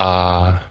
a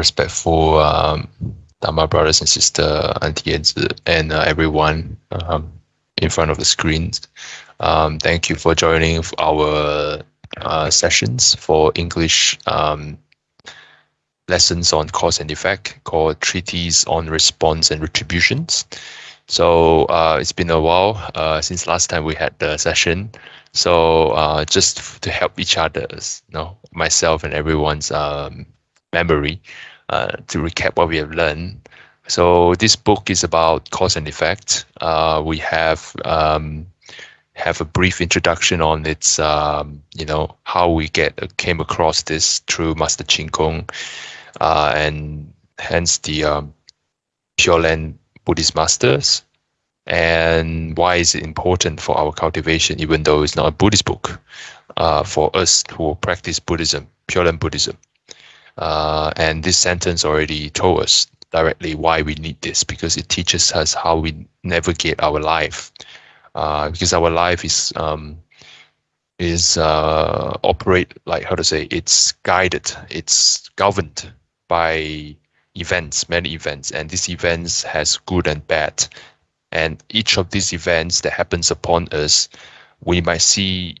respectful um, Dharma brothers and sister, Auntie and uh, everyone um, in front of the screens. Um, thank you for joining our uh, sessions for English um, lessons on cause and effect called Treatise on Response and Retributions. So uh, it's been a while uh, since last time we had the session. So uh, just to help each other, you know, myself and everyone's um, memory, uh, to recap what we have learned. So this book is about cause and effect. Uh, we have um, have a brief introduction on its, um, you know, how we get came across this through Master Chin Kung, uh, and hence the um, Pure Land Buddhist masters, and why is it important for our cultivation, even though it's not a Buddhist book, uh, for us who practice Buddhism, Pure Land Buddhism. Uh, and this sentence already told us directly why we need this because it teaches us how we navigate our life. Uh, because our life is um, is uh, operate like how to say it's guided, it's governed by events, many events, and these events has good and bad. And each of these events that happens upon us, we might see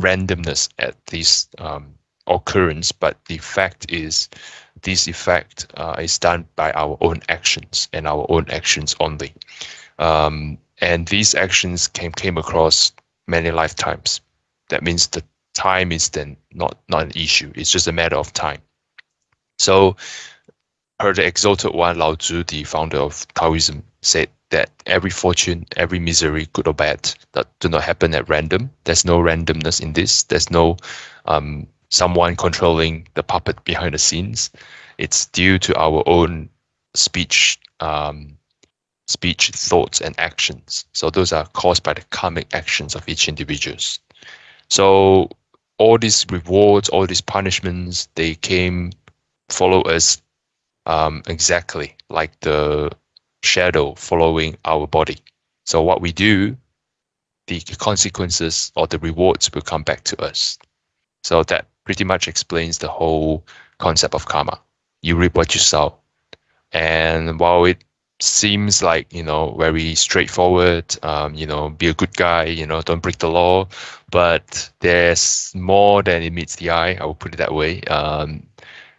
randomness at this um, occurrence, but the fact is this effect uh, is done by our own actions and our own actions only. Um, and these actions came, came across many lifetimes. That means the time is then not, not an issue. It's just a matter of time. So her the exalted one, Lao Tzu, the founder of Taoism, said that every fortune, every misery, good or bad, that do not happen at random. There's no randomness in this. There's no um, someone controlling the puppet behind the scenes. It's due to our own speech, um, speech, thoughts, and actions. So those are caused by the karmic actions of each individuals. So all these rewards, all these punishments, they came follow us um, exactly like the shadow following our body. So what we do, the consequences or the rewards will come back to us. So that pretty much explains the whole concept of karma. You reap what you sow. And while it seems like, you know, very straightforward, um, you know, be a good guy, you know, don't break the law, but there's more than it meets the eye, I will put it that way. Um,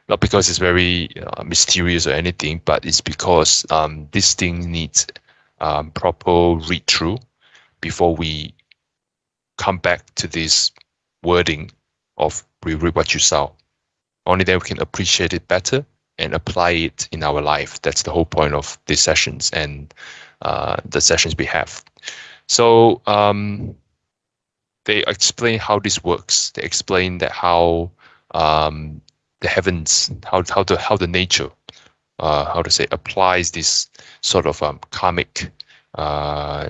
not because it's very uh, mysterious or anything, but it's because um, this thing needs um, proper read through before we come back to this wording of we what you sow. Only then we can appreciate it better and apply it in our life. That's the whole point of these sessions and uh, the sessions we have. So um, they explain how this works. They explain that how um, the heavens, how how the how the nature, uh, how to say, applies this sort of um, karmic uh,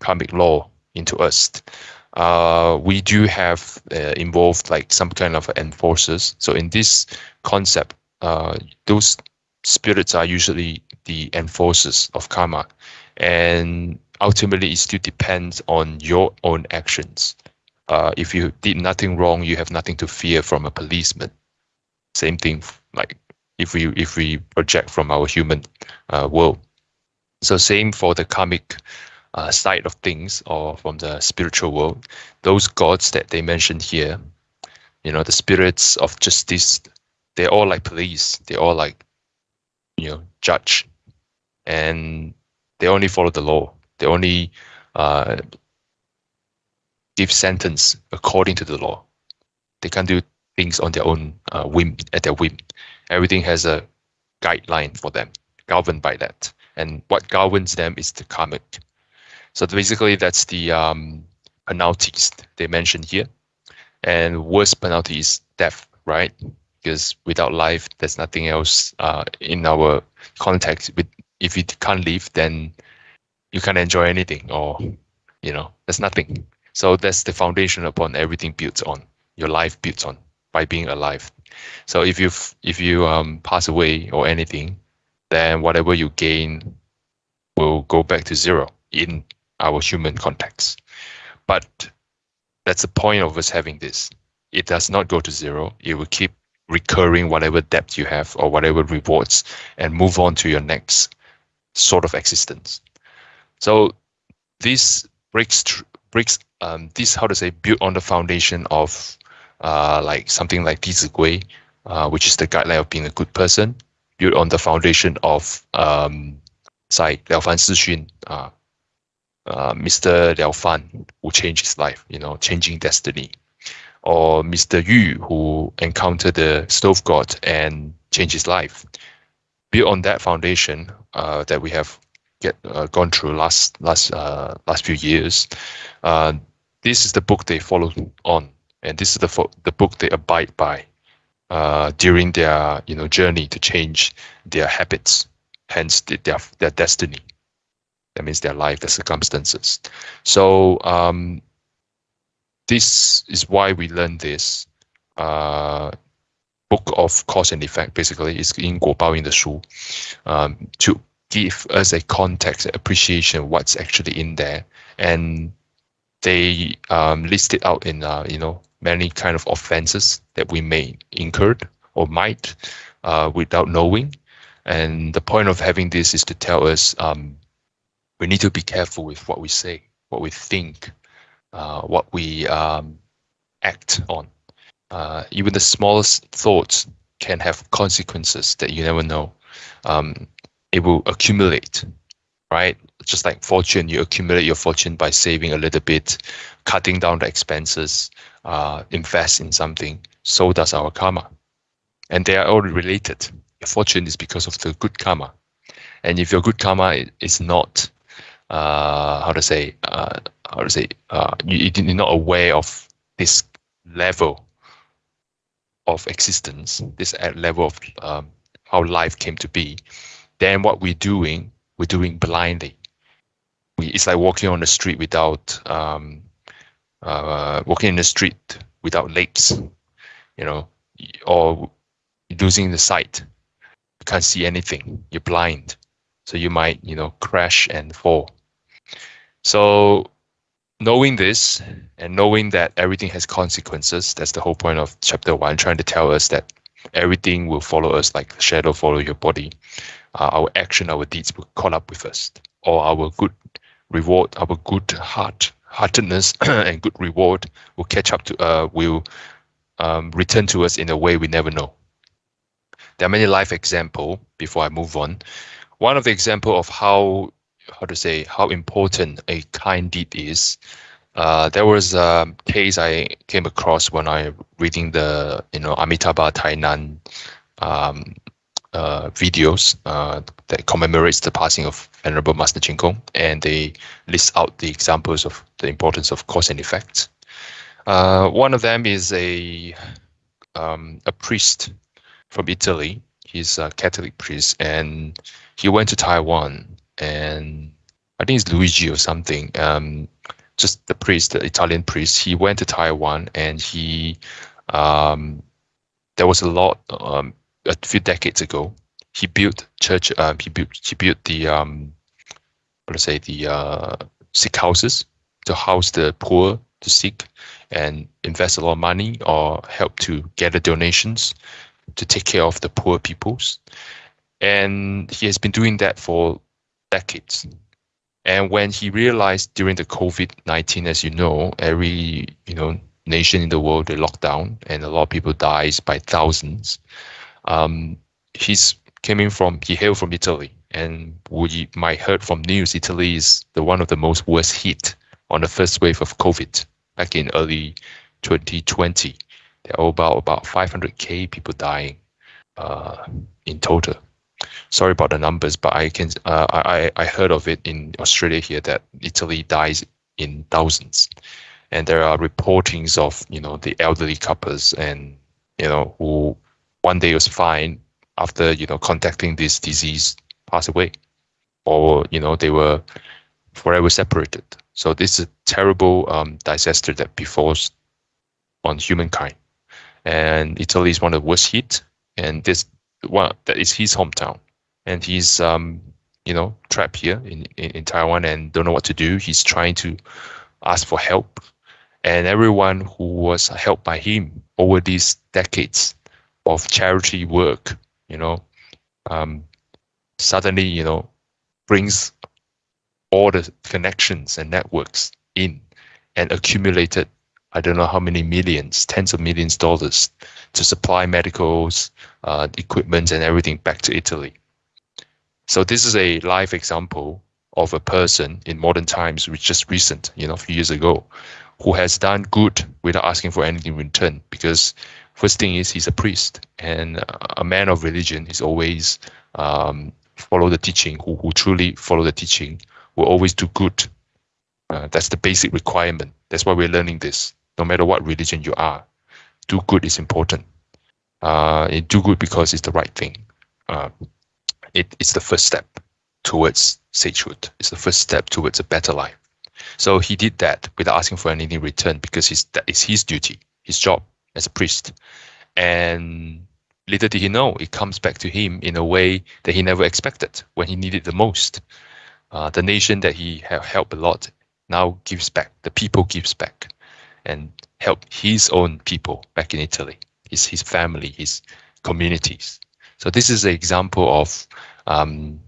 karmic law into us uh, we do have uh, involved like some kind of enforcers. So in this concept, uh, those spirits are usually the enforcers of karma, and ultimately it still depends on your own actions. Uh, if you did nothing wrong, you have nothing to fear from a policeman. Same thing, like if we if we project from our human uh, world. So same for the karmic uh, side of things or from the spiritual world, those gods that they mentioned here, you know, the spirits of justice, they're all like police. They're all like, you know, judge, and they only follow the law. They only uh, give sentence according to the law. They can't do things on their own uh, whim at their whim. Everything has a guideline for them, governed by that. And what governs them is the karmic. So basically, that's the um, penalties they mentioned here. And worst penalty is death, right? Because without life, there's nothing else uh, in our context. With if you can't live, then you can't enjoy anything, or you know, there's nothing. So that's the foundation upon everything built on. Your life built on by being alive. So if you if you um, pass away or anything, then whatever you gain will go back to zero in our human context. But that's the point of us having this. It does not go to zero. It will keep recurring whatever debt you have or whatever rewards and move on to your next sort of existence. So this breaks breaks um, this how to say built on the foundation of uh, like something like Di Gui, uh, which is the guideline of being a good person, built on the foundation of um, 在了凡四训 uh, uh, Mr. Liao Fan who changed his life, you know, changing destiny, or Mr. Yu who encountered the stove god and changed his life. Built on that foundation uh, that we have get uh, gone through last last uh, last few years, uh, this is the book they follow on, and this is the the book they abide by uh, during their you know journey to change their habits, hence their their destiny. That means their life, their circumstances. So um, this is why we learn this uh, book of cause and effect. Basically, is in Guo in the Shu um, to give us a context, appreciation what's actually in there, and they um, list it out in uh, you know many kind of offenses that we may incurred or might uh, without knowing. And the point of having this is to tell us um, we need to be careful with what we say, what we think, uh, what we um, act on. Uh, even the smallest thoughts can have consequences that you never know. Um, it will accumulate, right? Just like fortune, you accumulate your fortune by saving a little bit, cutting down the expenses, uh, invest in something. So does our karma. And they are all related. Your fortune is because of the good karma. And if your good karma is not uh, how to say uh, how to say uh, you, you're not aware of this level of existence, this level of um, how life came to be, then what we're doing, we're doing blindly. We, it's like walking on the street without um, uh, walking in the street without legs, you know, or losing the sight. You can't see anything. You're blind, so you might, you know, crash and fall. So knowing this and knowing that everything has consequences, that's the whole point of chapter one, trying to tell us that everything will follow us like shadow follow your body. Uh, our action, our deeds will caught up with us, or our good reward, our good heart, heartedness and good reward will catch up to, uh, will um, return to us in a way we never know. There are many life example before I move on. One of the example of how how to say how important a kind deed is. Uh, there was a case I came across when I reading the you know Amitabha Tainan um, uh, videos uh, that commemorates the passing of Venerable Master Chin Kung, and they list out the examples of the importance of cause and effect. Uh, one of them is a um, a priest from Italy. He's a Catholic priest, and he went to Taiwan and I think it's Luigi or something. Um, just the priest, the Italian priest. He went to Taiwan and he um, there was a lot um, a few decades ago. He built church. Uh, he built he built the um, to say the uh, sick houses to house the poor, to seek, and invest a lot of money or help to gather donations to take care of the poor peoples. And he has been doing that for decades. And when he realized during the COVID-19, as you know, every you know nation in the world they locked down and a lot of people dies by thousands. Um, he's coming from he hailed from Italy, and we might heard from news, Italy is the one of the most worst hit on the first wave of COVID back in early 2020. There are about about 500k people dying uh, in total. Sorry about the numbers, but I can uh, I I heard of it in Australia here that Italy dies in thousands, and there are reportings of you know the elderly couples and you know who one day was fine after you know contacting this disease pass away, or you know they were forever separated. So this is a terrible um, disaster that befalls on humankind, and Italy is one of the worst hit. And this one that is his hometown, and he's um, you know trapped here in, in in Taiwan and don't know what to do. He's trying to ask for help, and everyone who was helped by him over these decades of charity work, you know, um, suddenly, you know, brings all the connections and networks in and accumulated, I don't know how many millions, tens of millions dollars to supply medicals, uh, equipment and everything back to Italy. So this is a live example of a person in modern times, which just recent, you know, a few years ago, who has done good without asking for anything in return because first thing is he's a priest and a man of religion is always um, follow the teaching who, who truly follow the teaching will always do good. Uh, that's the basic requirement. That's why we're learning this. No matter what religion you are do good is important uh, do good because it's the right thing uh, it, it's the first step towards sagehood it's the first step towards a better life so he did that without asking for anything in return because his, that is his duty his job as a priest. And little did he know, it comes back to him in a way that he never expected when he needed the most. Uh, the nation that he helped a lot now gives back. The people gives back and help his own people back in Italy, his, his family, his communities. So this is an example of, um,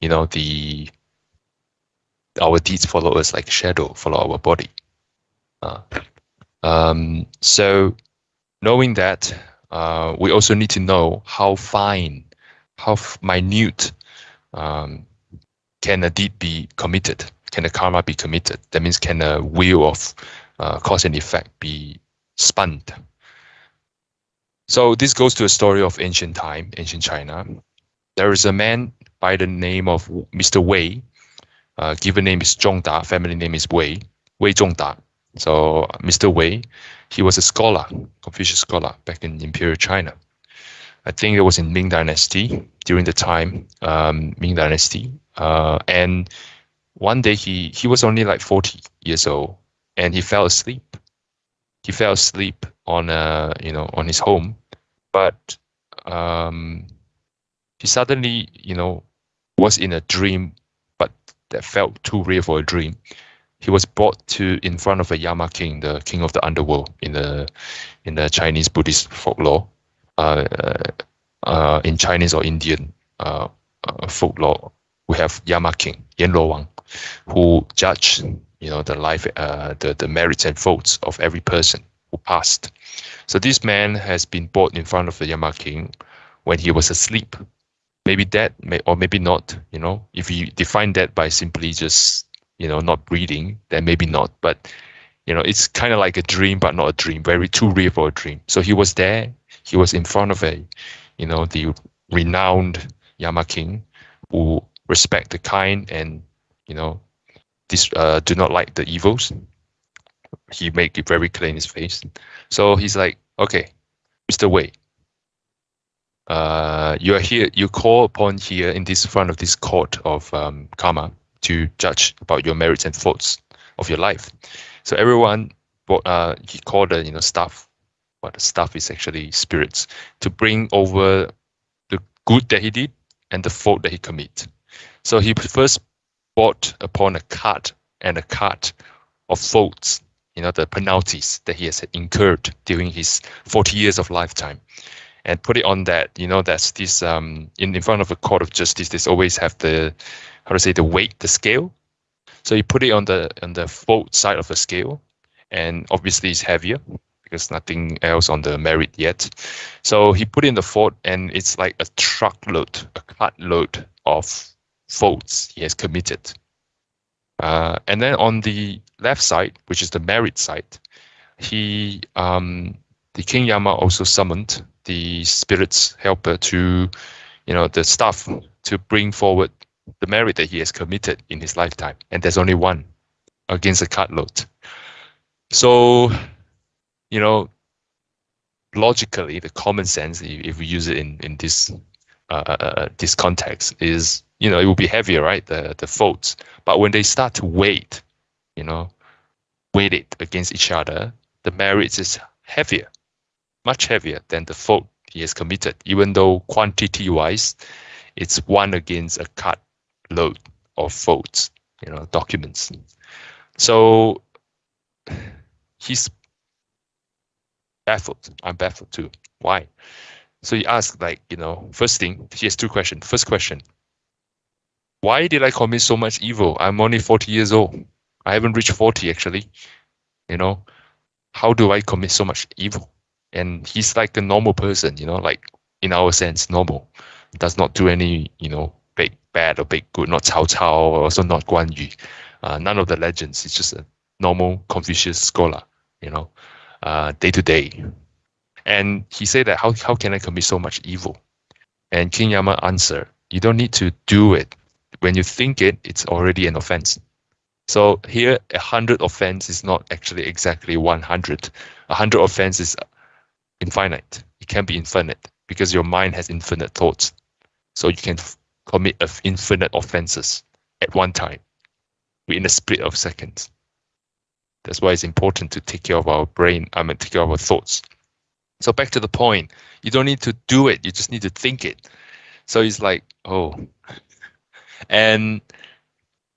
you know, the our deeds follow us like shadow follow our body. Uh, um, so knowing that, uh, we also need to know how fine, how minute um, can a deed be committed? Can a karma be committed? That means can a wheel of uh, cause and effect be spun? So this goes to a story of ancient time, ancient China. There is a man by the name of Mr. Wei. Uh, given name is Zhongda, family name is Wei, Wei Zhongda. So Mr. Wei, he was a scholar, Confucius scholar back in Imperial China. I think it was in Ming Dynasty during the time um, Ming Dynasty. Uh, and one day he he was only like 40 years old, and he fell asleep. He fell asleep on a you know on his home, but um, he suddenly you know was in a dream, but that felt too real for a dream he was brought to in front of a Yama king, the king of the underworld in the in the Chinese Buddhist folklore. Uh, uh, in Chinese or Indian uh, uh folklore, we have Yama king, Yanluo Wang, who judge you know the life, uh, the the merits and faults of every person who passed. So this man has been brought in front of the Yama king when he was asleep. Maybe dead, may, or maybe not. You know, if you define that by simply just you know, not breathing, then maybe not. But you know, it's kind of like a dream, but not a dream. Very too real for a dream. So he was there. He was in front of a, you know, the renowned Yama King, who respect the kind and you know, this uh, do not like the evils. He make it very clear in his face. So he's like, okay, Mr. Wei, uh, you are here. You call upon here in this front of this court of um, karma to judge about your merits and faults of your life. So everyone, uh, he called the you know staff, but the staff is actually spirits to bring over the good that he did and the fault that he commit. So he first brought upon a cart and a cart of faults, you know, the penalties that he has incurred during his 40 years of lifetime and put it on that, you know, that's this um in, in front of a court of justice, they always have the how to say the weight, the scale. So you put it on the on the fault side of the scale, and obviously it's heavier because nothing else on the merit yet. So he put in the fault, and it's like a truckload, a cart load of faults he has committed. Uh, and then on the left side, which is the merit side, he um, the King Yama also summoned the spirit's helper to, you know, the staff to bring forward the merit that he has committed in his lifetime, and there's only one against a cartload. So, you know, logically, the common sense, if we use it in in this uh, uh, uh, this context, is you know it will be heavier, right? The the faults, but when they start to weight, you know, weight it against each other, the merits is heavier, much heavier than the fault he has committed, even though quantity-wise, it's one against a cut load of faults, you know, documents. So he's baffled. I'm baffled too. Why? So he asked, like, you know, first thing, he has two questions. First question, why did I commit so much evil? I'm only 40 years old. I haven't reached 40 actually. You know, how do I commit so much evil? And he's like a normal person, you know, like in our sense, normal. Does not do any, you know, big bad or big good, not Cao Cao, also not Guan Yu. Uh, none of the legends. It's just a normal Confucius scholar, you know, uh, day to day. And he said that how, how can I commit so much evil? And King Yama answered, you don't need to do it. When you think it, it's already an offense. So here, a hundred offense is not actually exactly 100. A hundred offense is infinite. It can be infinite because your mind has infinite thoughts. So you can commit of infinite offenses at one time within a split of seconds. That's why it's important to take care of our brain, I mean, take care of our thoughts. So back to the point, you don't need to do it, you just need to think it. So it's like, oh. And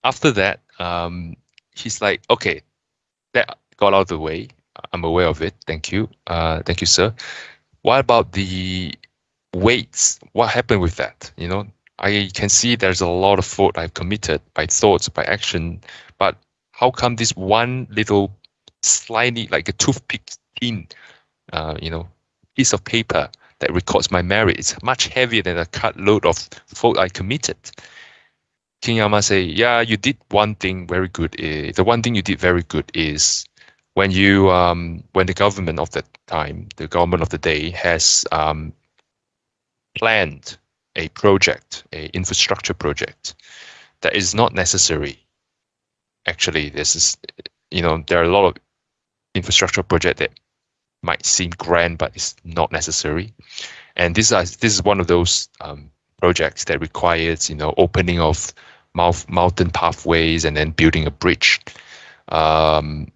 after that, um, he's like, okay, that got out of the way. I'm aware of it. Thank you. Uh, thank you, sir. What about the weights? What happened with that? You know, I can see there's a lot of fault I've committed by thoughts, by action, but how come this one little slightly like a toothpick thin, uh, you know, piece of paper that records my merit is much heavier than a cut load of fault I committed? King Yama say, yeah, you did one thing very good. Uh, the one thing you did very good is when you um, when the government of that time, the government of the day has um, planned a project, a infrastructure project that is not necessary. Actually, this is, you know, there are a lot of infrastructure project that might seem grand, but it's not necessary. And this is this is one of those um, projects that requires, you know, opening of mountain pathways and then building a bridge. Um,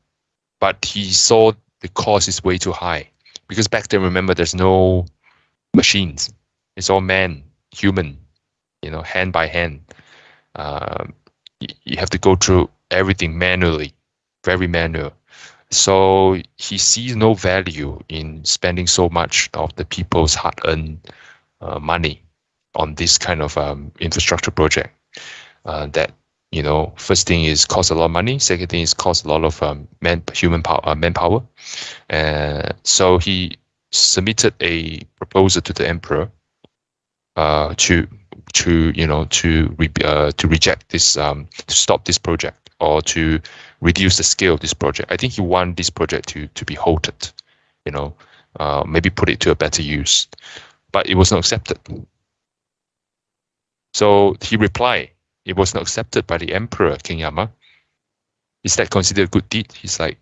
but he saw the cost is way too high because back then, remember, there's no machines. It's all man, human, you know, hand by hand. Um, you have to go through everything manually, very manual. So he sees no value in spending so much of the people's hard-earned uh, money on this kind of um, infrastructure project uh, that you know first thing is cost a lot of money second thing is cost a lot of um, man human power uh, manpower. Uh, so he submitted a proposal to the emperor uh, to to you know to re, uh, to reject this um, to stop this project or to reduce the scale of this project. I think he wanted this project to to be halted you know uh, maybe put it to a better use. But it was not accepted so he replied it was not accepted by the emperor, King Yama. Is that considered a good deed? He's like,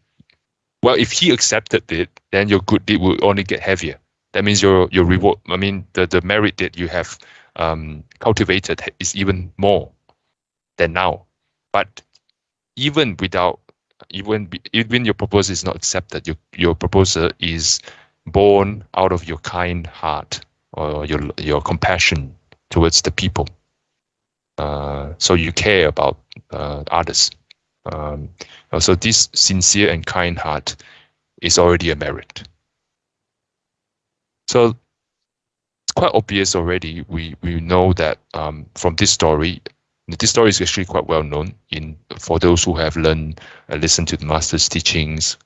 well, if he accepted it, then your good deed will only get heavier. That means your your reward, I mean, the, the merit that you have um, cultivated is even more than now. But even without, even even your proposal is not accepted, your your proposal is born out of your kind heart or your your compassion towards the people. Uh, so you care about uh, others. Um, so this sincere and kind heart is already a merit. So it's quite obvious already. We we know that um, from this story, this story is actually quite well known in for those who have learned, uh, listened to the master's teachings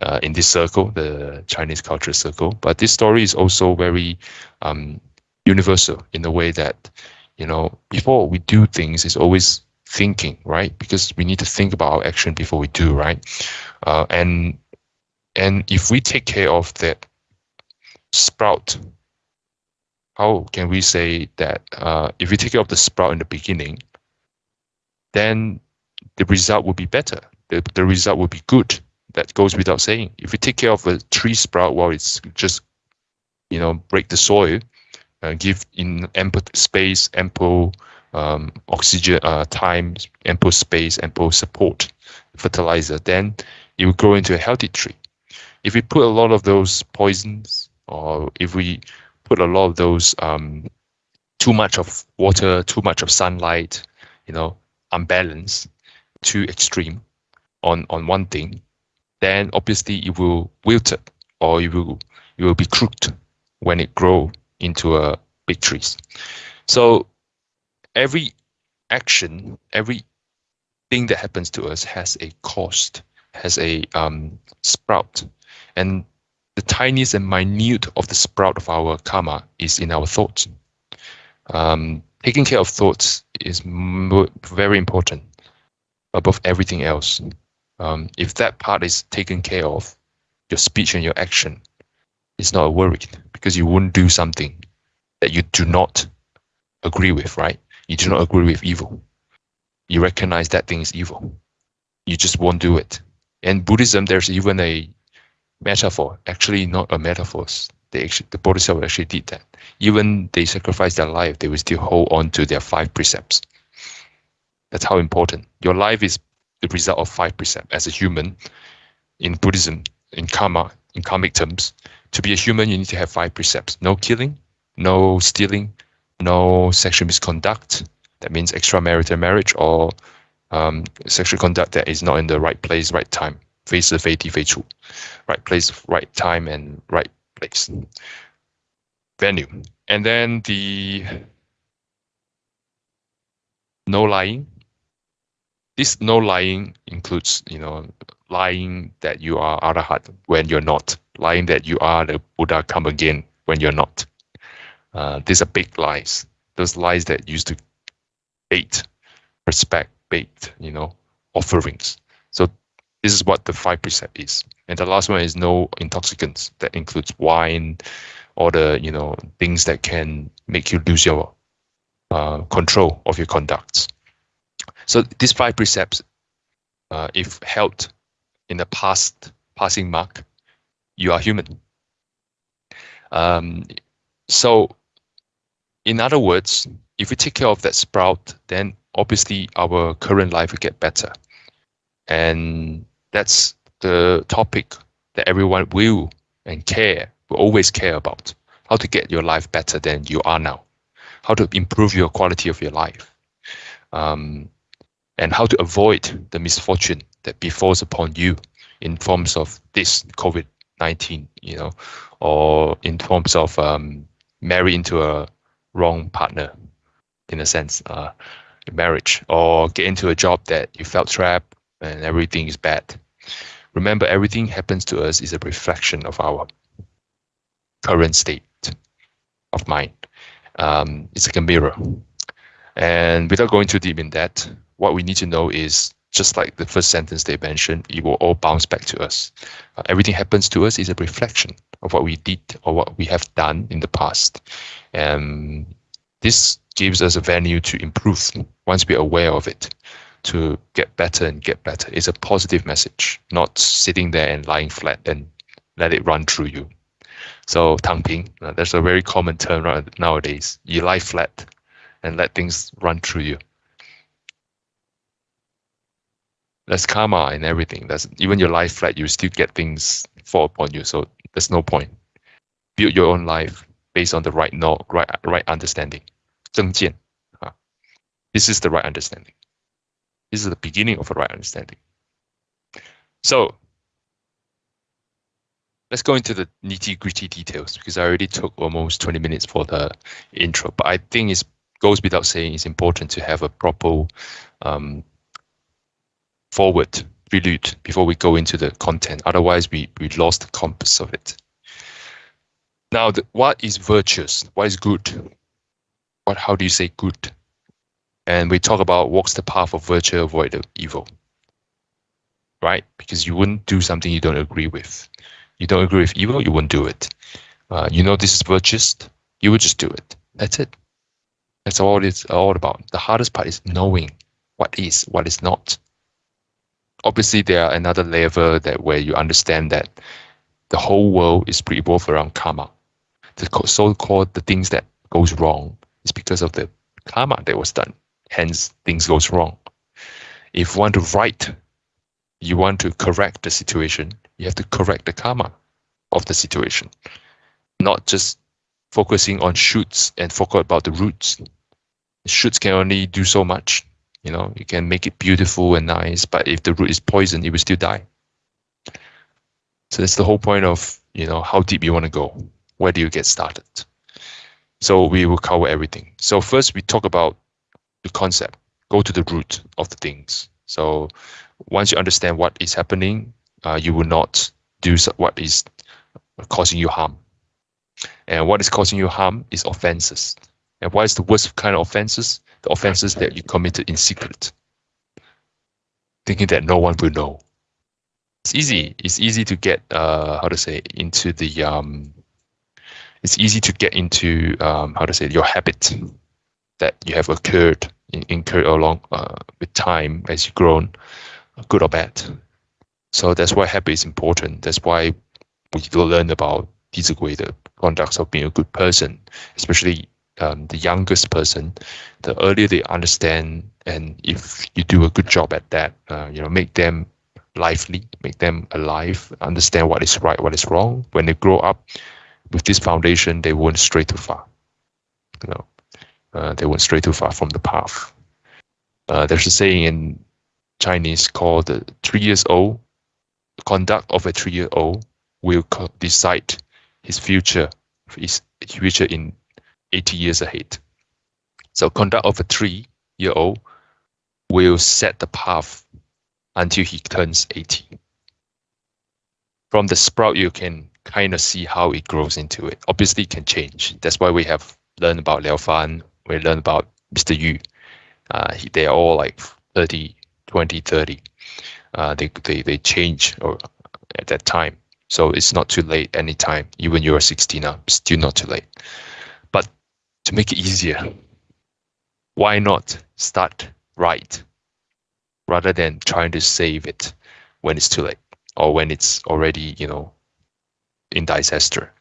uh, in this circle, the Chinese culture circle. But this story is also very um, universal in the way that you know, before we do things, is always thinking, right? Because we need to think about our action before we do, right? Uh, and and if we take care of that sprout, how can we say that uh, if we take care of the sprout in the beginning, then the result will be better. The, the result will be good. That goes without saying. If we take care of a tree sprout while it's just, you know, break the soil, give in ample space, ample um, oxygen, uh, time, ample space, ample support, fertilizer, then it will grow into a healthy tree. If we put a lot of those poisons, or if we put a lot of those um, too much of water, too much of sunlight, you know, unbalanced, too extreme on on one thing, then obviously it will wilt or it will it will be crooked when it grow into a big trees. So every action, every thing that happens to us has a cost, has a um, sprout, and the tiniest and minute of the sprout of our karma is in our thoughts. Um, taking care of thoughts is very important above everything else. Um, if that part is taken care of, your speech and your action is not worried because you wouldn't do something that you do not agree with, right? You do not agree with evil. You recognize that thing is evil. You just won't do it. In Buddhism, there's even a metaphor, actually not a metaphor. They actually, the Bodhisattva actually did that. Even they sacrifice their life, they will still hold on to their five precepts. That's how important. Your life is the result of five precepts. As a human, in Buddhism, in karma, in karmic terms, to be a human, you need to have five precepts. No killing, no stealing, no sexual misconduct. That means extramarital marriage or um, sexual conduct that is not in the right place, right time. 非是非地非处, right place, right time, and right place. Venue. And then the no lying, this no lying includes, you know, lying that you are Arahat when you're not, lying that you are the Buddha come again when you're not. Uh, these are big lies. Those lies that used to bait, respect, bait, you know, offerings. So this is what the five precept is. And the last one is no intoxicants. That includes wine, or the you know things that can make you lose your uh, control of your conducts. So these five precepts, uh, if held in the past passing mark, you are human. Um, so, in other words, if we take care of that sprout, then obviously our current life will get better. And that's the topic that everyone will and care, will always care about. How to get your life better than you are now. How to improve your quality of your life. Um, and how to avoid the misfortune that befalls upon you in forms of this COVID-19, you know, or in terms of um, marry into a wrong partner, in a sense, uh, marriage, or get into a job that you felt trapped and everything is bad. Remember, everything happens to us is a reflection of our current state of mind. Um, it's like a mirror. And without going too deep in that, what we need to know is just like the first sentence they mentioned, it will all bounce back to us. Uh, everything happens to us is a reflection of what we did or what we have done in the past. And this gives us a venue to improve once we're aware of it, to get better and get better. It's a positive message, not sitting there and lying flat and let it run through you. So tangping, uh, that's a very common term nowadays. You lie flat and let things run through you. That's karma and everything. That's even your life flat, you still get things fall upon you. So there's no point. Build your own life based on the right know, right right understanding. 正见. This is the right understanding. This is the beginning of a right understanding. So let's go into the nitty gritty details because I already took almost 20 minutes for the intro, but I think it goes without saying it's important to have a proper um, forward prelude before we go into the content. Otherwise, we, we lost the compass of it. Now, the, what is virtuous? What is good? What how do you say good? And we talk about walks the path of virtue, avoid the evil. Right? Because you wouldn't do something you don't agree with. You don't agree with evil, you wouldn't do it. Uh, you know this is virtuous, you would just do it. That's it. That's all it's all about. The hardest part is knowing what is, what is not. Obviously, there are another level that where you understand that the whole world is revolved around karma. The so-called the things that goes wrong is because of the karma that was done. Hence, things goes wrong. If you want to right, you want to correct the situation, you have to correct the karma of the situation, not just focusing on shoots and forget about the roots. Shoots can only do so much. You know, you can make it beautiful and nice, but if the root is poisoned, it will still die. So that's the whole point of, you know, how deep you want to go. Where do you get started? So we will cover everything. So first we talk about the concept, go to the root of the things. So once you understand what is happening, uh, you will not do what is causing you harm. And what is causing you harm is offenses. And what is the worst kind of offenses? The offenses that you committed in secret, thinking that no one will know. It's easy. It's easy to get uh, how to say into the um. It's easy to get into um, how to say your habit that you have occurred in, incurred along uh, with time as you grown, good or bad. So that's why habit is important. That's why we learn about these the conducts of being a good person, especially um, the youngest person, the earlier they understand, and if you do a good job at that, uh, you know, make them lively, make them alive, understand what is right, what is wrong. When they grow up with this foundation, they won't stray too far. You know, uh, they won't stray too far from the path. Uh, there's a saying in Chinese called the three years old conduct of a three year old will decide his future, his future in 80 years ahead. So conduct of a three-year-old will set the path until he turns 80. From the sprout, you can kind of see how it grows into it. Obviously, it can change. That's why we have learned about Liao Fan, we learned about Mr. Yu. Uh, they are all like 30, 20, 30. Uh, they, they, they change or at that time. So it's not too late anytime, even you're 60 now, still not too late. To make it easier, why not start right rather than trying to save it when it's too late or when it's already, you know, in disaster.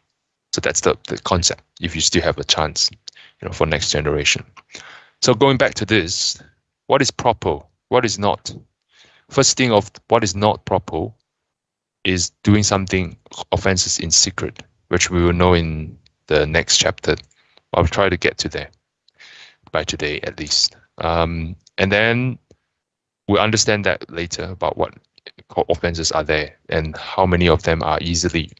So that's the, the concept if you still have a chance, you know, for next generation. So going back to this, what is proper? What is not? First thing of what is not proper is doing something offenses in secret, which we will know in the next chapter. I'll try to get to there by today at least. Um, and then we'll understand that later about what offenses are there and how many of them are easily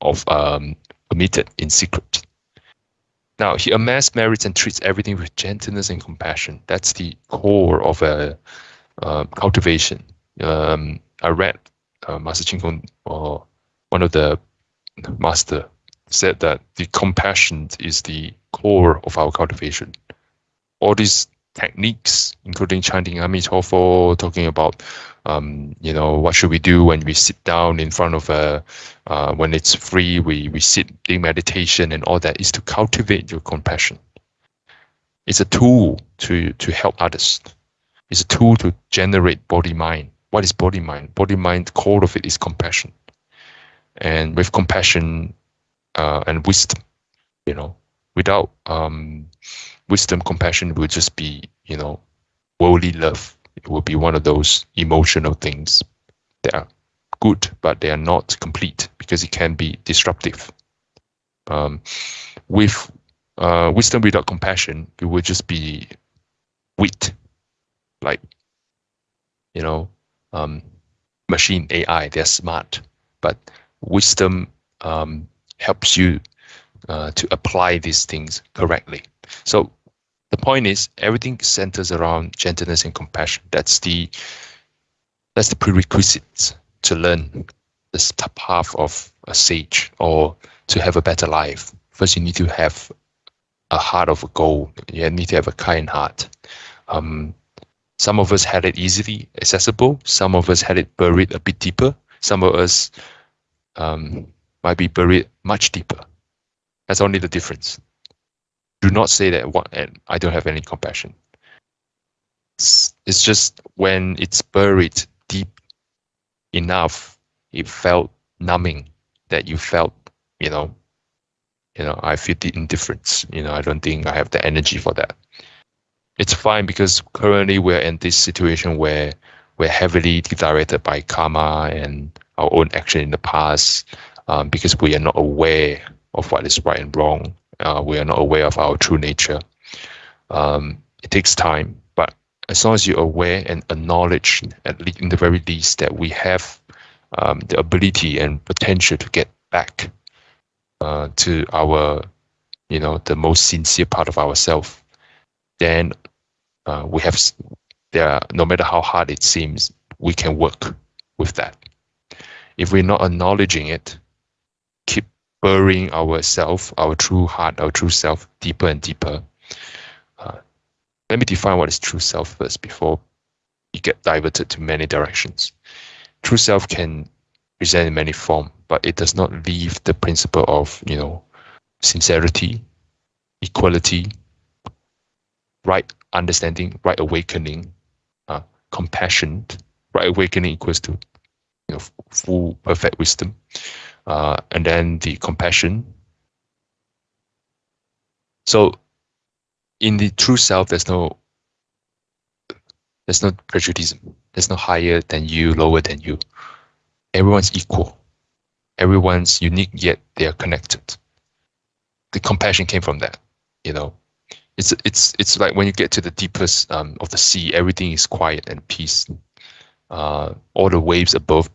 of um, committed in secret. Now, he amassed merits and treats everything with gentleness and compassion. That's the core of a uh, cultivation. Um, I read uh, Master Chin Kung or one of the master said that the compassion is the core of our cultivation. All these techniques, including chanting Amitofo, talking about, um, you know, what should we do when we sit down in front of a, uh, when it's free, we, we sit in meditation and all that is to cultivate your compassion. It's a tool to, to help others. It's a tool to generate bodhi mind what is bodhi mind? Bodhi mind, core of it is compassion. And with compassion uh, and wisdom, you know, without um, wisdom, compassion will just be, you know, worldly love. It will be one of those emotional things that are good, but they are not complete because it can be disruptive. Um, with uh, wisdom without compassion, it will just be wit, like, you know, um, machine AI, they're smart, but wisdom um, helps you uh, to apply these things correctly. So the point is everything centers around gentleness and compassion. That's the that's the prerequisite to learn this path of a sage or to have a better life. First, you need to have a heart of gold. You need to have a kind heart. Um, some of us had it easily accessible. Some of us had it buried a bit deeper. Some of us um, might be buried much deeper. That's only the difference. Do not say that what and I don't have any compassion. It's, it's just when it's buried deep enough, it felt numbing that you felt, you know, you know, I feel the indifference. You know, I don't think I have the energy for that. It's fine because currently we're in this situation where we're heavily directed by karma and our own action in the past um, because we are not aware of what is right and wrong. Uh, we are not aware of our true nature. Um, it takes time, but as long as you're aware and acknowledge, at least in the very least, that we have um, the ability and potential to get back uh, to our, you know, the most sincere part of ourselves, then uh, we have there. No matter how hard it seems, we can work with that. If we're not acknowledging it, burying ourself, our true heart, our true self, deeper and deeper. Uh, let me define what is true self first before you get diverted to many directions. True self can present in many forms, but it does not leave the principle of, you know, sincerity, equality, right understanding, right awakening, uh, compassion. Right awakening equals to, you know, full perfect wisdom, uh, and then the compassion. So, in the true self, there's no there's no prejudice. There's no higher than you, lower than you everyone's equal. Everyone's unique, yet they are connected. The compassion came from that, you know. It's it's it's like when you get to the deepest um, of the sea, everything is quiet and peace. Uh, all the waves above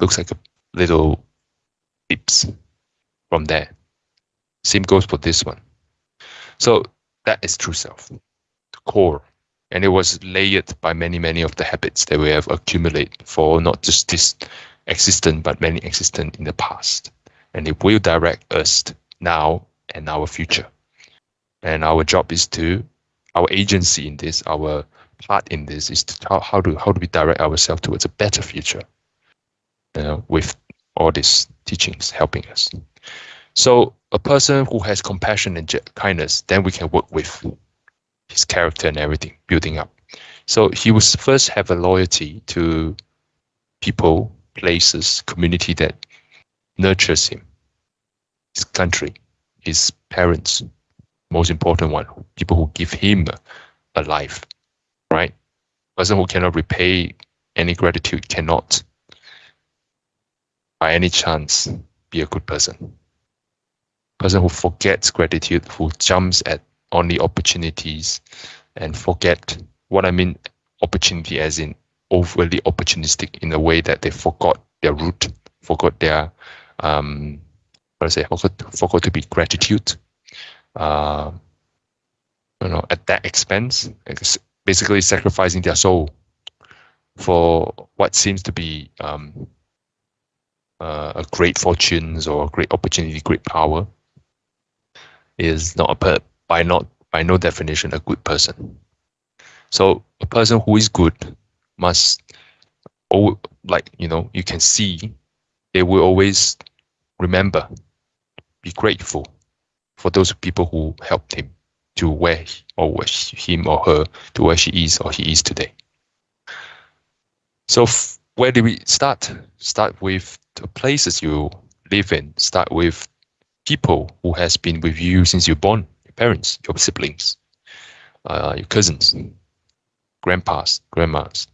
looks like a little dips from there. Same goes for this one. So that is true self, the core and it was layered by many many of the habits that we have accumulated for not just this existent but many existent in the past and it will direct us now and our future and our job is to our agency in this our part in this is to how, how do how do we direct ourselves towards a better future you know, with all these teachings helping us so a person who has compassion and kindness then we can work with his character and everything building up. So he will first have a loyalty to people, places, community that nurtures him, his country, his parents, most important one, people who give him a life, right? Person who cannot repay any gratitude cannot, by any chance, be a good person. Person who forgets gratitude, who jumps at only opportunities and forget what I mean opportunity as in overly opportunistic in a way that they forgot their root, forgot their um what I say, forgot, forgot to be gratitude. Uh, you know, at that expense, basically sacrificing their soul for what seems to be um, uh, a great fortunes or great opportunity, great power, is not a by not by no definition a good person. So a person who is good must, oh, like you know, you can see, they will always remember, be grateful for those people who helped him to where he, or where him or her to where she is or he is today. So where do we start? Start with the places you live in. Start with people who has been with you since you're born your parents, your siblings, uh, your cousins, grandpas, grandmas.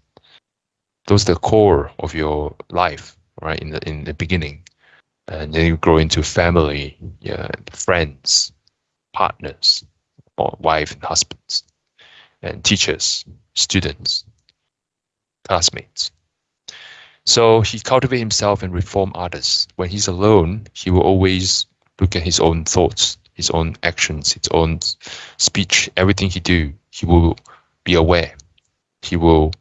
Those are the core of your life, right? In the in the beginning, and then you grow into family, yeah, friends, partners, or wife and husbands, and teachers, students, classmates. So he cultivate himself and reform others. When he's alone, he will always look at his own thoughts his own actions, his own speech, everything he do, he will be aware. He will,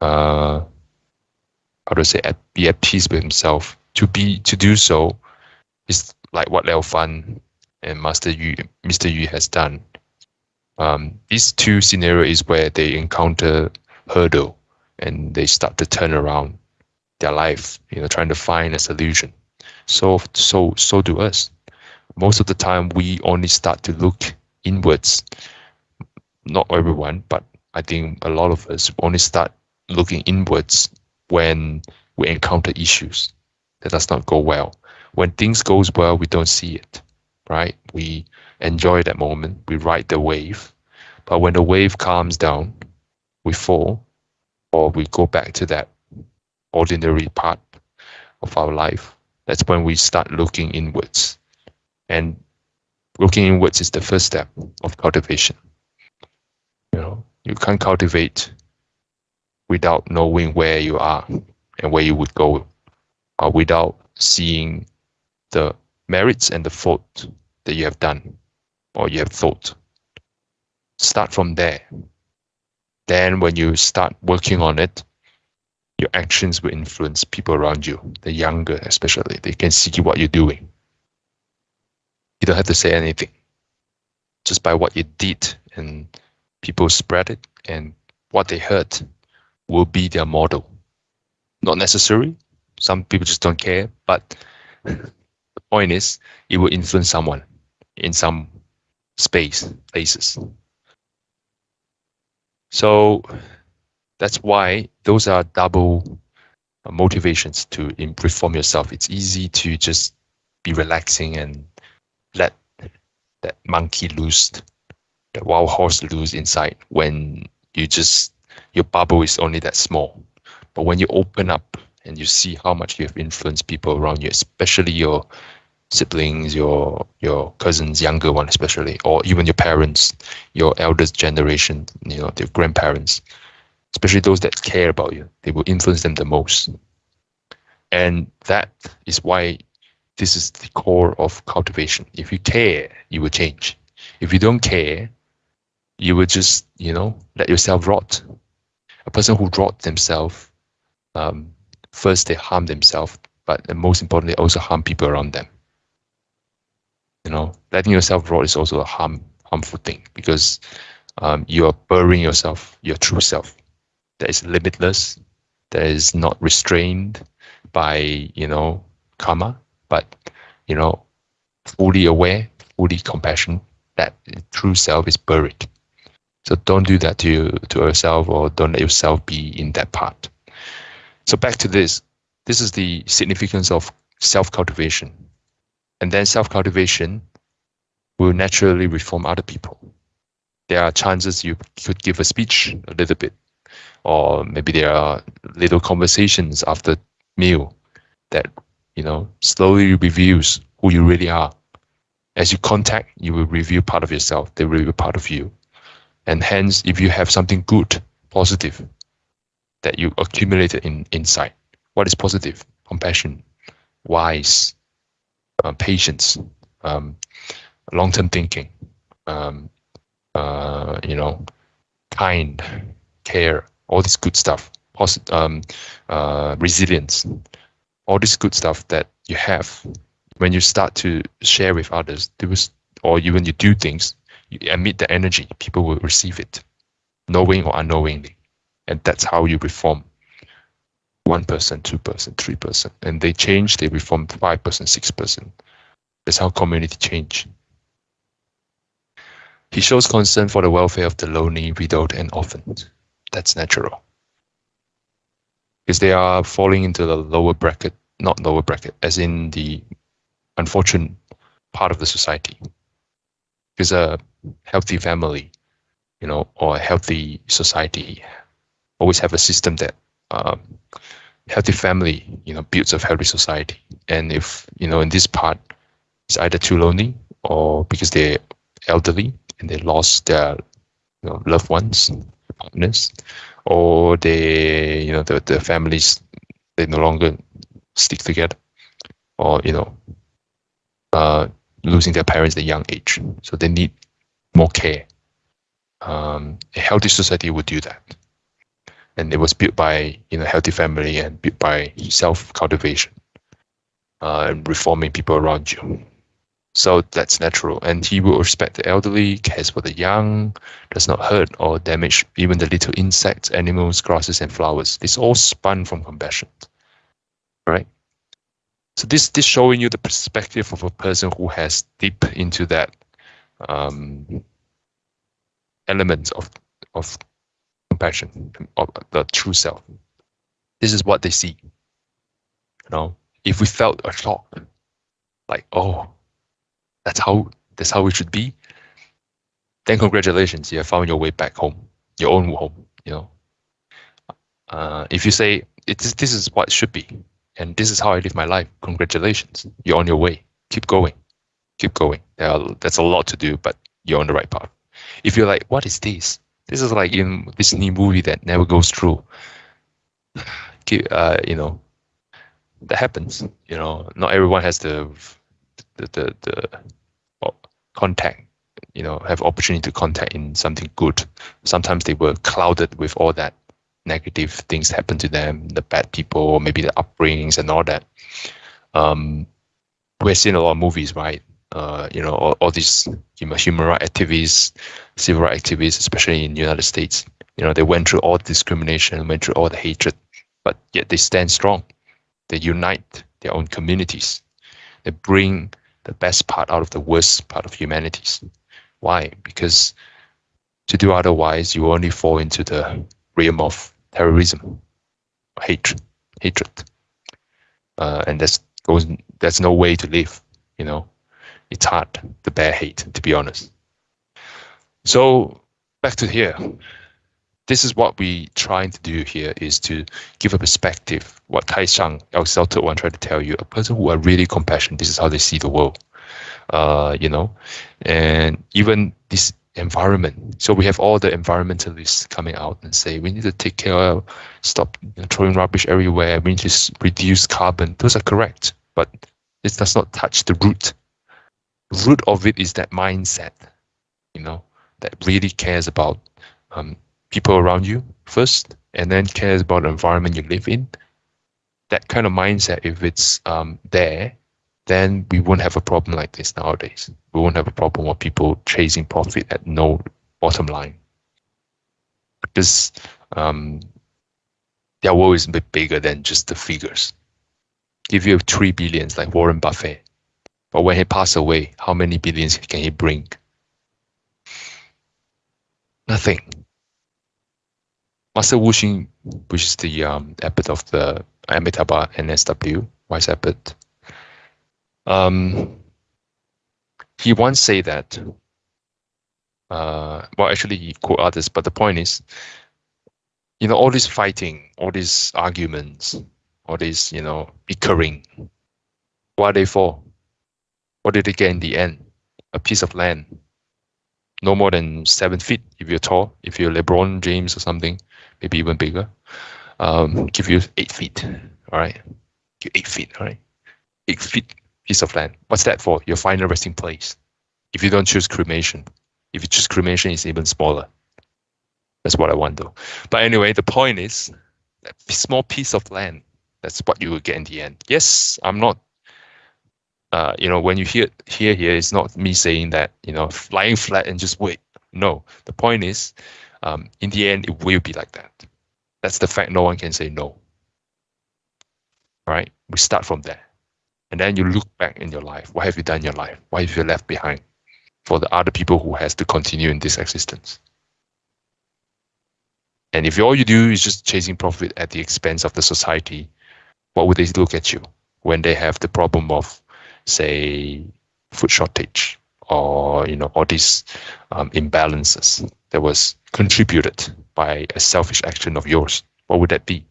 uh, how to say, at, be at peace with himself. To be to do so is like what Liao Fan and Master Yu, Mr. Yu has done. Um, these two scenarios is where they encounter hurdle and they start to turn around their life, you know, trying to find a solution. So, so, so do us. Most of the time, we only start to look inwards. Not everyone, but I think a lot of us only start looking inwards when we encounter issues that does not go well. When things goes well, we don't see it, right? We enjoy that moment. We ride the wave, but when the wave calms down, we fall, or we go back to that ordinary part of our life. That's when we start looking inwards, and looking inwards is the first step of cultivation. You know, you can't cultivate without knowing where you are and where you would go, uh, without seeing the merits and the fault that you have done or you have thought. Start from there. Then, when you start working on it, your actions will influence people around you, the younger especially. They can see what you're doing. You don't have to say anything. Just by what you did, and people spread it, and what they heard will be their model. Not necessary. Some people just don't care, but the point is, it will influence someone in some space, places. So that's why those are double uh, motivations to reform yourself. It's easy to just be relaxing and let that monkey loose, that wild horse loose inside when you just your bubble is only that small. But when you open up and you see how much you have influenced people around you, especially your siblings, your your cousins, younger one especially, or even your parents, your eldest generation, you know, your grandparents, especially those that care about you, they will influence them the most. And that is why this is the core of cultivation. If you care, you will change. If you don't care, you will just, you know, let yourself rot. A person who rot themselves, um, first they harm themselves, but most importantly, also harm people around them. You know, letting yourself rot is also a harm harmful thing because um, you are burying yourself, your true self, that is limitless, that is not restrained by you know karma, but you know fully aware, fully compassion. That true self is buried. So don't do that to you, to yourself, or don't let yourself be in that part. So back to this. This is the significance of self cultivation and then self-cultivation will naturally reform other people. There are chances you could give a speech a little bit, or maybe there are little conversations after meal that you know slowly reveals who you really are. As you contact, you will reveal part of yourself. They will reveal part of you, and hence, if you have something good, positive, that you accumulated in inside, what is positive? Compassion, wise, uh, patience, um, long-term thinking, um, uh, you know, kind, care, all this good stuff, um, uh, resilience, all this good stuff that you have when you start to share with others, was, or even you do things, you emit the energy, people will receive it, knowing or unknowingly, and that's how you reform one person, two person, three person, and they change. They reform five person, six person. That's how community change. He shows concern for the welfare of the lonely, widowed, and orphaned. That's natural. Because they are falling into the lower bracket, not lower bracket, as in the unfortunate part of the society. Because a healthy family, you know, or a healthy society always have a system that um, healthy family, you know, builds a healthy society. And if, you know, in this part, it's either too lonely or because they're elderly and they lost their you know, loved ones, or they, you know, the, the families, they no longer stick together or, you know, uh, losing their parents at a young age. So they need more care. Um, a healthy society would do that and it was built by you know healthy family and built by self cultivation uh, and reforming people around you. So that's natural. And he will respect the elderly, cares for the young, does not hurt or damage even the little insects, animals, grasses, and flowers. It's all spun from compassion. Right? So this this showing you the perspective of a person who has deep into that um, element of of compassion of the true self. This is what they see. You know, if we felt a shock, like oh, that's how that's how it should be, then congratulations, you have found your way back home, your own home. You know, uh, if you say it's this is what it should be, and this is how I live my life. Congratulations, you're on your way. Keep going, keep going. Are, that's a lot to do, but you're on the right path. If you're like, what is this? This is like in this new movie that never goes through. Uh, you know, that happens. You know, not everyone has the the the, the contact. You know, have opportunity to contact in something good. Sometimes they were clouded with all that negative things happen to them, the bad people, maybe the upbringings and all that. Um, we're seeing a lot of movies, right? Uh, you know, all, all these human, human rights activists, civil rights activists, especially in the United States, you know, they went through all discrimination, went through all the hatred, but yet they stand strong. They unite their own communities. They bring the best part out of the worst part of humanities. Why? Because to do otherwise, you only fall into the realm of terrorism, hatred, hatred, uh, and that's goes. There's no way to live. You know, it's hard to bear hate, to be honest. So back to here. This is what we trying to do here is to give a perspective. What Tai Shang, our Celtic one, tried to tell you. A person who are really compassionate. This is how they see the world. Uh, you know, and even this environment. So we have all the environmentalists coming out and say we need to take care of, stop throwing rubbish everywhere. We need to reduce carbon. Those are correct, but it does not touch the root. The root of it is that mindset, you know, that really cares about um, people around you first, and then cares about the environment you live in. That kind of mindset, if it's um, there, then we won't have a problem like this nowadays. We won't have a problem of people chasing profit at no bottom line. Because um, their world is a bit bigger than just the figures. Give you have three billions like Warren Buffett. But when he passes away, how many billions can he bring? Nothing. Master Wu Xing, which is the um, abbot of the Amitabha NSW, wise abbot, um, he once said that, uh, well, actually he quote others, but the point is, you know, all this fighting, all these arguments, all this, you know, bickering, what are they for? What did they get in the end? A piece of land. No more than seven feet if you're tall. If you're LeBron James or something, maybe even bigger. Um, give you eight feet. All right. Eight feet. All right. Eight feet piece of land. What's that for? Your final resting place. If you don't choose cremation, if you choose cremation, it's even smaller. That's what I wonder. But anyway, the point is, that small piece of land. That's what you will get in the end. Yes, I'm not. Uh, you know, when you hear hear here, it's not me saying that you know lying flat and just wait. No, the point is, um, in the end, it will be like that. That's the fact. No one can say no. Right? We start from there. And then you look back in your life. What have you done in your life? What have you left behind for the other people who has to continue in this existence? And if all you do is just chasing profit at the expense of the society, what would they look at you when they have the problem of, say, food shortage or you know all these um, imbalances that was contributed by a selfish action of yours? What would that be?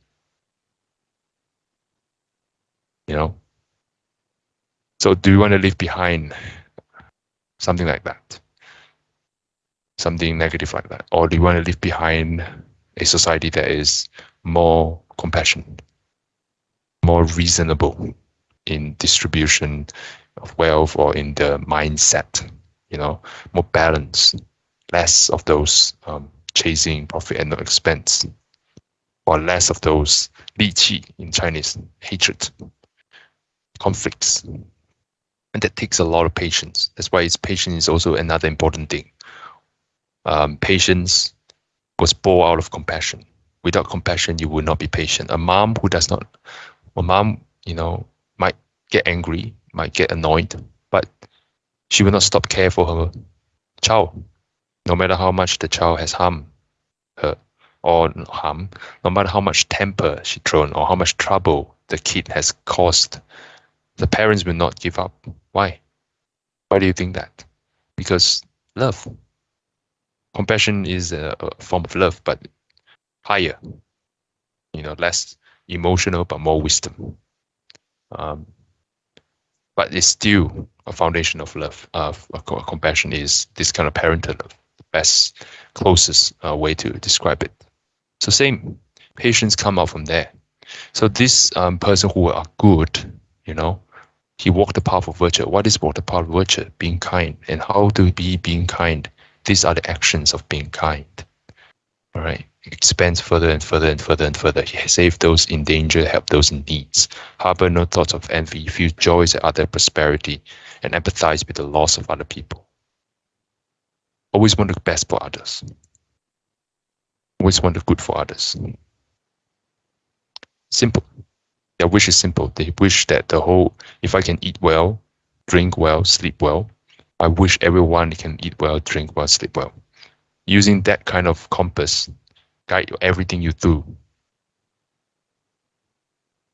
You know, so do you want to leave behind something like that? Something negative like that? Or do you want to leave behind a society that is more compassionate, more reasonable in distribution of wealth or in the mindset, you know, more balance, less of those um, chasing profit and no expense, or less of those 戾气 in Chinese, hatred, conflicts, And that takes a lot of patience. That's why it's patience is also another important thing. Um, patience was born out of compassion. Without compassion, you will not be patient. A mom who does not, a mom, you know, might get angry, might get annoyed, but she will not stop care for her child, no matter how much the child has harmed her or harm, no matter how much temper she thrown or how much trouble the kid has caused, the parents will not give up. Why? Why do you think that? Because love. Compassion is a, a form of love, but higher. You know, less emotional but more wisdom. Um, but it's still a foundation of love. Uh, compassion is this kind of parental love, the best, closest uh, way to describe it. So same, patience come out from there. So this um, person who are good, you know, he walked the path of virtue. What is walk the path of virtue? Being kind. And how to be being kind? These are the actions of being kind. All right. Expands further and further and further and further. Save those in danger, help those in needs. Harbor no thoughts of envy, feel joys at other prosperity, and empathize with the loss of other people. Always want the best for others always want the good for others. Simple. Their wish is simple. They wish that the whole, if I can eat well, drink well, sleep well, I wish everyone can eat well, drink well, sleep well. Using that kind of compass, guide everything you do.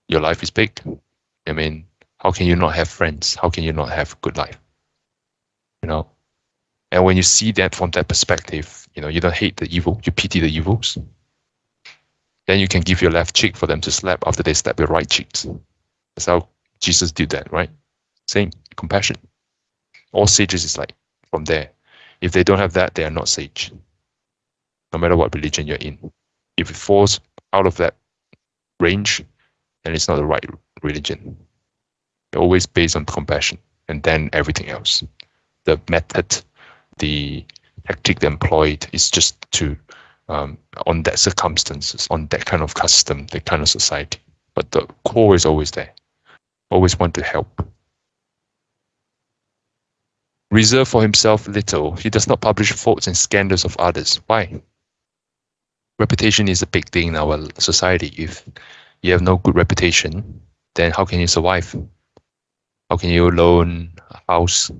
Your life is big. I mean, how can you not have friends? How can you not have a good life? You know, and when you see that from that perspective, you know, you don't hate the evil, you pity the evils. Then you can give your left cheek for them to slap after they slap your right cheeks. That's how Jesus did that, right? Same, compassion. All sages is like from there. If they don't have that, they are not sage. No matter what religion you're in. If it falls out of that range, then it's not the right religion. always based on compassion and then everything else. The method the tactic they employed is just to um, on that circumstances, on that kind of custom, that kind of society. But the core is always there. Always want to help. Reserve for himself little. He does not publish faults and scandals of others. Why? Reputation is a big thing in our society. If you have no good reputation, then how can you survive? How can you loan a house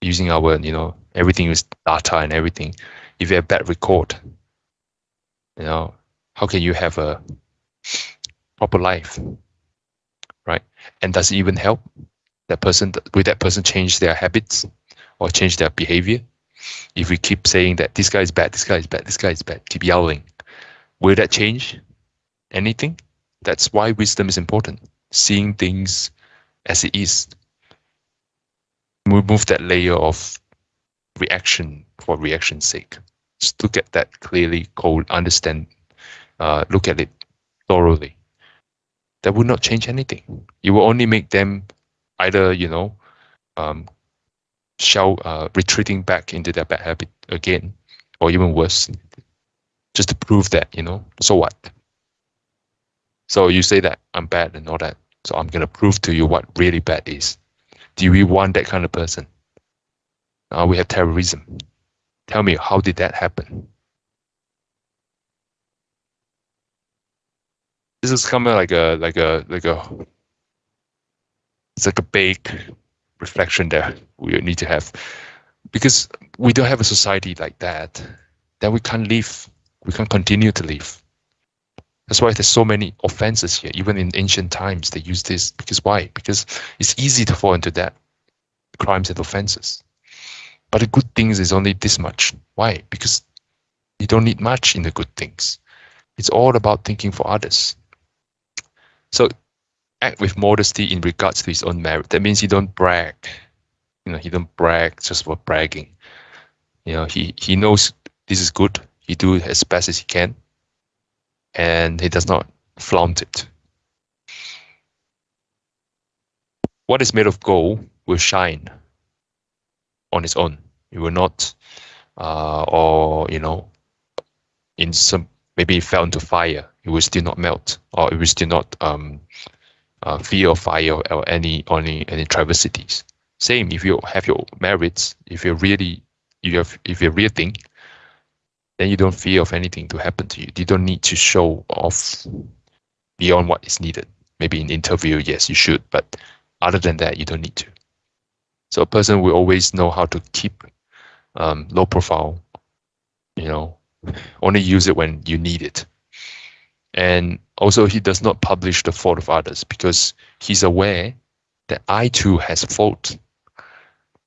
using our, you know, everything is data and everything. If you have bad record, you know, how can you have a proper life, right? And does it even help that person? Will that person change their habits or change their behavior? If we keep saying that this guy is bad, this guy is bad, this guy is bad, keep yelling, will that change anything? That's why wisdom is important. Seeing things as it is. Remove that layer of reaction for reaction's sake. Just look at that clearly, cold, understand, uh, look at it thoroughly. That would not change anything. It will only make them either, you know, um, shall uh, retreating back into their bad habit again, or even worse, just to prove that, you know, so what? So you say that I'm bad and all that. So I'm gonna prove to you what really bad is. Do we want that kind of person? Now we have terrorism. Tell me, how did that happen? This is kind of like a like a like a it's like a big reflection that we need to have because we don't have a society like that then we can't live we can't continue to live that's why there's so many offenses here even in ancient times they use this because why because it's easy to fall into that crimes and offenses but the good things is only this much. Why? Because you don't need much in the good things. It's all about thinking for others. So act with modesty in regards to his own merit. That means he don't brag. You know, he don't brag just for bragging. You know, he, he knows this is good. He do it as best as he can. And he does not flaunt it. What is made of gold will shine on its own. It will not, uh, or you know, in some maybe it fell into fire, it will still not melt, or it will still not um, uh, feel fire or, any any any travesties. Same if you have your merits, if you're really you have if you're real thing, then you don't fear of anything to happen to you. You don't need to show off beyond what is needed. Maybe in interview, yes, you should, but other than that, you don't need to. So a person will always know how to keep um, low profile, you know, only use it when you need it. And also he does not publish the fault of others because he's aware that I too has fault.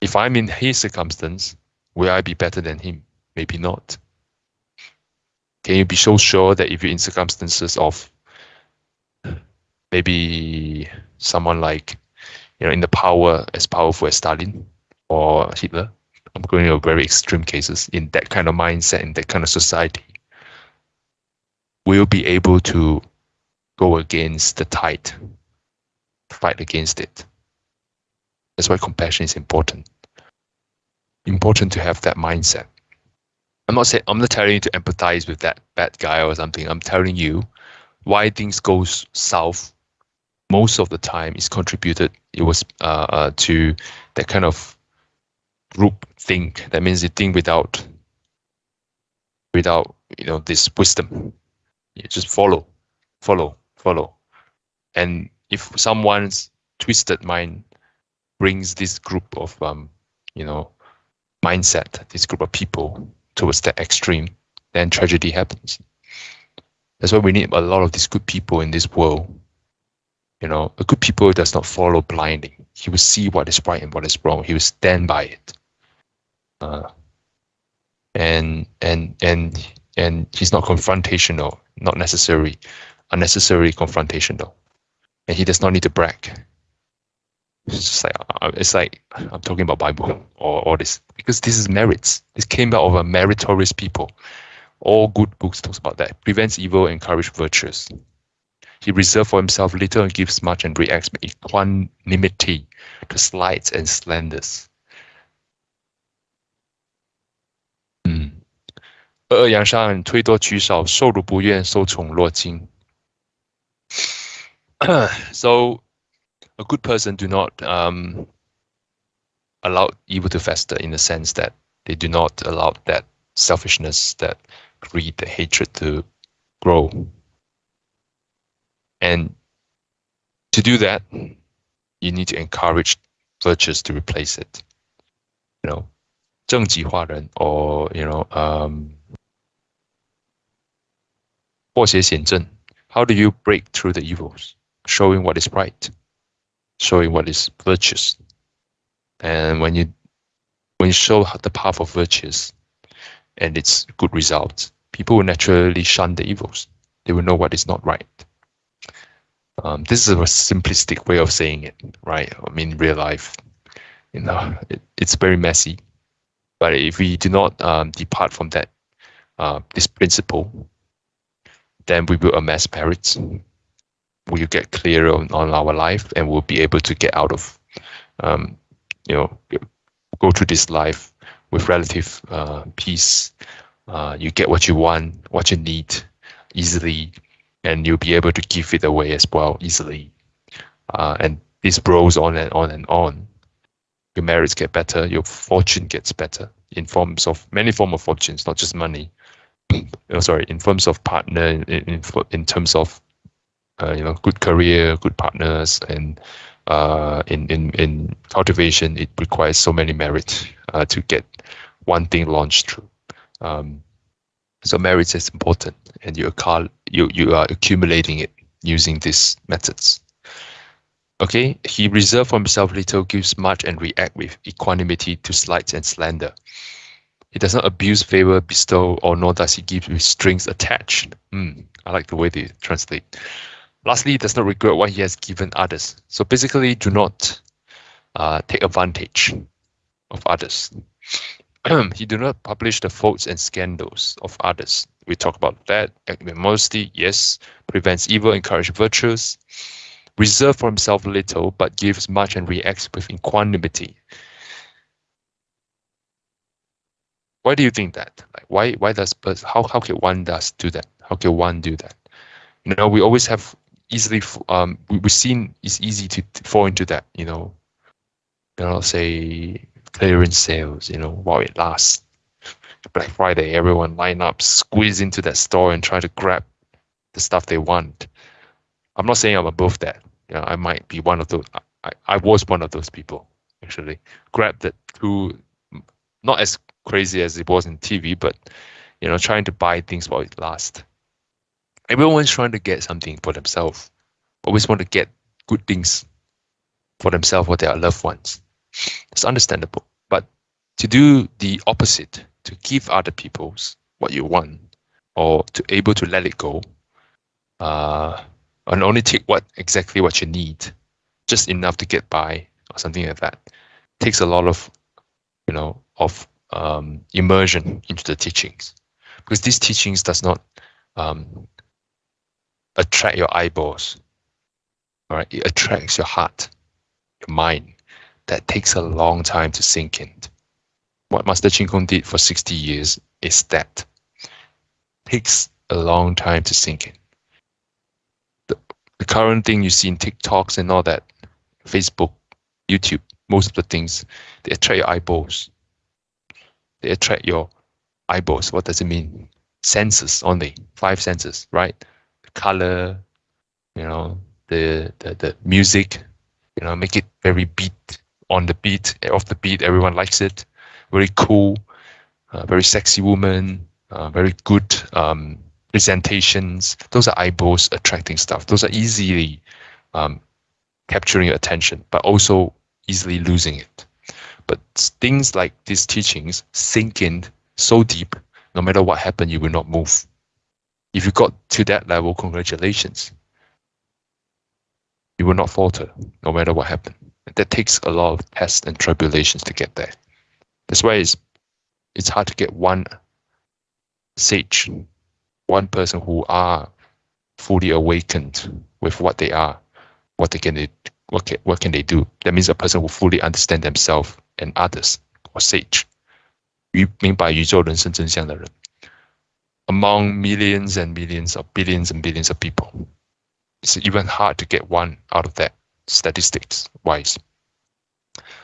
If I'm in his circumstance, will I be better than him? Maybe not. Can you be so sure that if you're in circumstances of maybe someone like, you know, in the power as powerful as Stalin or Hitler, I'm going to very extreme cases in that kind of mindset, in that kind of society, will be able to go against the tide, fight against it. That's why compassion is important. Important to have that mindset. I'm not saying I'm not telling you to empathize with that bad guy or something. I'm telling you why things go south. Most of the time, is contributed. It was uh, uh, to that kind of group think. That means you think without without you know this wisdom. You just follow, follow, follow, and if someone's twisted mind brings this group of um, you know mindset, this group of people towards that extreme, then tragedy happens. That's why we need a lot of these good people in this world. You know, a good people does not follow blindly. He will see what is right and what is wrong. He will stand by it. Uh, and and and and he's not confrontational, not necessary, unnecessarily confrontational, and he does not need to brag. It's just like uh, it's like I'm talking about Bible or all this because this is merits. This came out of a meritorious people. All good books talks about that. Prevents evil, encourage virtues. He reserves for himself little and gives much and reacts with equanimity to slights and slanders. 嗯，恶恶扬善，推多取少，受辱不愿，受宠若惊。 so a good person do not um, allow evil to fester in the sense that they do not allow that selfishness, that greed, the hatred to grow. And to do that, you need to encourage virtues to replace it. You know, 正极化人 or you know um, 破邪显正. How do you break through the evils? Showing what is right showing what is virtuous. And when you when you show the path of virtues and its good results, people will naturally shun the evils. They will know what is not right. Um, this is a simplistic way of saying it, right? I mean, real life, you know, it, it's very messy. But if we do not um, depart from that, uh, this principle, then we will amass merits we'll get clearer on, on our life and we'll be able to get out of, um, you know, go through this life with relative uh, peace. Uh, you get what you want, what you need easily, and you'll be able to give it away as well easily. Uh, and this grows on and on and on. Your marriage get better, your fortune gets better in forms of many form of fortunes, not just money. oh, sorry, in terms of partner, in, in, in terms of you know good career, good partners, and uh, in in in cultivation, it requires so many merit uh, to get one thing launched through. Um, so merit is important, and you are you you are accumulating it using these methods. Okay, he reserved for himself little, gives much, and react with equanimity to slights and slander. He does not abuse favor, bestow, or nor does he give with strings attached. Mm, I like the way they translate. Lastly, he does not regret what he has given others. So basically, do not uh, take advantage of others. he do not publish the faults and scandals of others. We talk about that. Modesty, yes. Prevents evil, encourages virtues. Reserve for himself little, but gives much and reacts with equanimity. Why do you think that? Like, why? Why does? How? How can one does do that? How can one do that? You know, we always have easily um we, we've seen it's easy to fall into that you know you know, say clearance sales, you know, while it lasts. Black Friday, everyone line up, squeeze into that store and try to grab the stuff they want. I'm not saying I'm above that. You know, I might be one of those. I, I was one of those people actually. Grab that too, not as crazy as it was in TV, but you know, trying to buy things while it lasts. Everyone's trying to get something for themselves. Always want to get good things for themselves or their loved ones. It's understandable. But to do the opposite, to give other people's what you want, or to able to let it go, uh, and only take what exactly what you need, just enough to get by, or something like that, takes a lot of, you know, of um, immersion into the teachings, because these teachings does not um, attract your eyeballs. All right, it attracts your heart, your mind. That takes a long time to sink in. What Master Chin Kung did for 60 years is that takes a long time to sink in. The, the current thing you see in TikToks and all that, Facebook, YouTube, most of the things, they attract your eyeballs. They attract your eyeballs. What does it mean? Senses only, five senses, right? Color, you know, the, the, the music, you know, make it very beat on the beat, off the beat, everyone likes it. Very cool, uh, very sexy woman, uh, very good um, presentations. Those are eyeballs attracting stuff. Those are easily um, capturing your attention, but also easily losing it. But things like these teachings sink in so deep, no matter what happened, you will not move. If you got to that level, congratulations. You will not falter, no matter what happened. That takes a lot of tests and tribulations to get there. That's why it's it's hard to get one sage, one person who are fully awakened with what they are, what they can what can, what can they do? That means a person who fully understand themselves and others, or sage. 于明白宇宙人生真相的人 Among millions and millions of billions and billions of people. It's even hard to get one out of that statistics wise.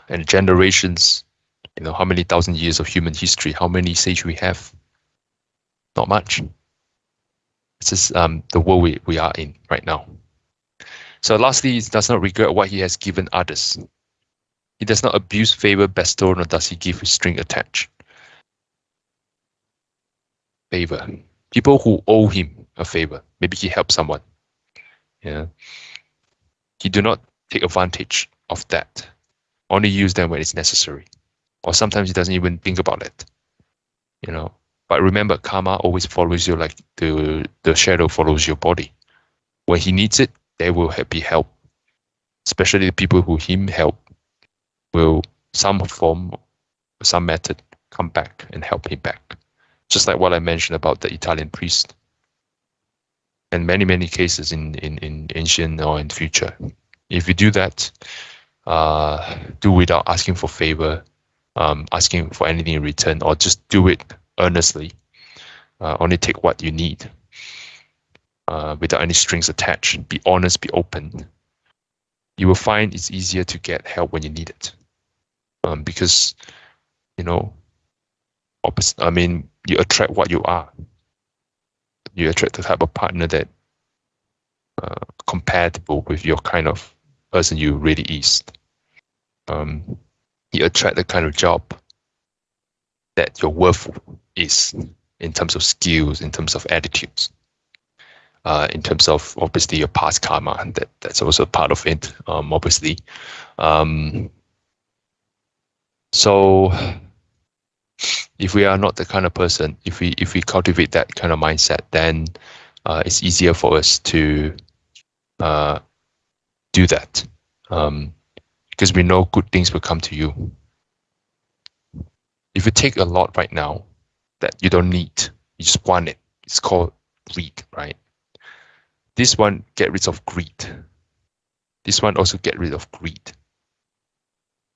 And generations, you know, how many thousand years of human history, how many sage we have? Not much. This is um, the world we, we are in right now. So lastly, he does not regret what he has given others. He does not abuse favor bestowed, nor does he give with string attached. Favor. People who owe him a favor. Maybe he helped someone. Yeah. He do not take advantage of that. Only use them when it's necessary. Or sometimes he doesn't even think about it. You know. But remember, karma always follows you like the the shadow follows your body. When he needs it, there will be help. Especially the people who him help will some form, some method come back and help him back. Just like what I mentioned about the Italian priest. And many, many cases in, in, in ancient or in future. If you do that, uh, do without asking for favor, um, asking for anything in return, or just do it earnestly. Uh, only take what you need uh, without any strings attached. Be honest, be open. You will find it's easier to get help when you need it. Um, because, you know, opposite, I mean, you attract what you are. You attract the type of partner that uh, compatible with your kind of person you really is. Um, you attract the kind of job that your worth is in terms of skills, in terms of attitudes uh, in terms of obviously your past karma. That that's also part of it, um, obviously. Um, so if we are not the kind of person, if we if we cultivate that kind of mindset, then uh, it's easier for us to uh, do that um, because we know good things will come to you. If you take a lot right now that you don't need, you just want it. It's called greed, right? This one get rid of greed. This one also get rid of greed.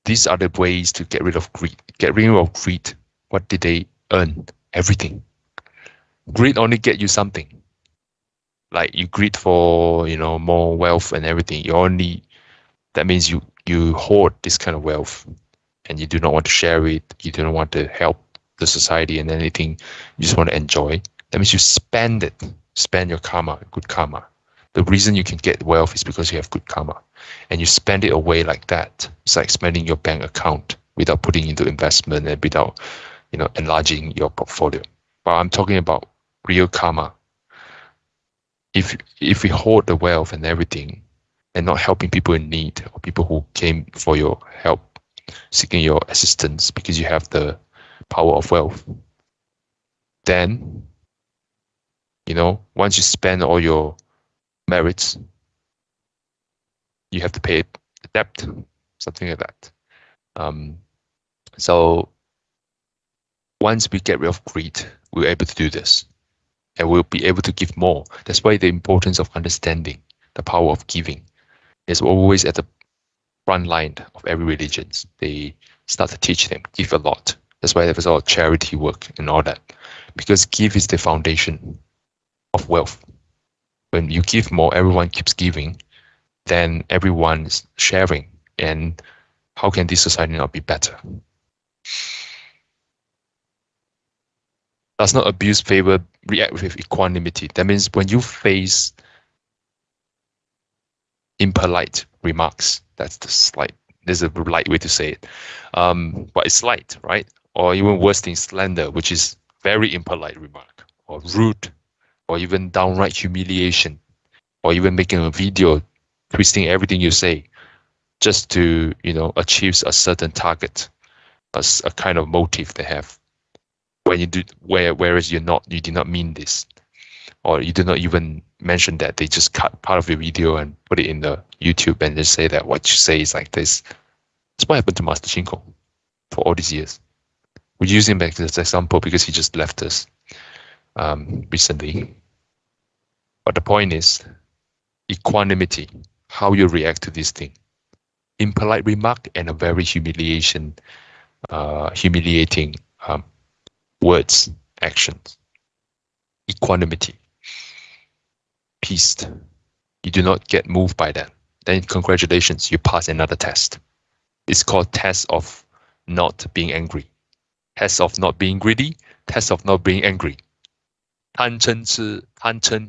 These are the ways to get rid of greed. Get rid of greed. What did they earn? Everything. Greed only get you something. Like you greed for, you know, more wealth and everything. You only that means you you hoard this kind of wealth and you do not want to share it, you do not want to help the society and anything, you just want to enjoy. That means you spend it, spend your karma, good karma. The reason you can get wealth is because you have good karma. And you spend it away like that. It's like spending your bank account without putting into investment and without, you know, enlarging your portfolio. But I'm talking about real karma. If if we hoard the wealth and everything and not helping people in need or people who came for your help, seeking your assistance because you have the power of wealth, then you know, once you spend all your merits, you have to pay the debt, something like that. Um, so once we get rid of greed, we're able to do this and we'll be able to give more. That's why the importance of understanding the power of giving is always at the front line of every religion. They start to teach them, give a lot. That's why there's all charity work and all that. Because give is the foundation of wealth. When you give more, everyone keeps giving, then everyone's sharing. And how can this society not be better? Does not abuse favor, react with equanimity. That means when you face impolite remarks, that's the slight, there's a light way to say it. Um, but it's slight, right? Or even worse thing, slander, which is very impolite remark, or rude, or even downright humiliation, or even making a video twisting everything you say just to, you know, achieve a certain target, a, a kind of motive they have when you do where whereas you're not you did not mean this. Or you did not even mention that. They just cut part of your video and put it in the youtube and just say that what you say is like this. That's what happened to master Chin Kung for all these years. We use him back as an example because he just left us um, recently. But the point is equanimity how you react to this thing. Impolite remark and a very humiliation uh, humiliating um, words, actions, equanimity, peace. You do not get moved by that. Then congratulations, you pass another test. It's called test of not being angry. Test of not being greedy, test of not being angry. 贪嗔痴,贪嗔,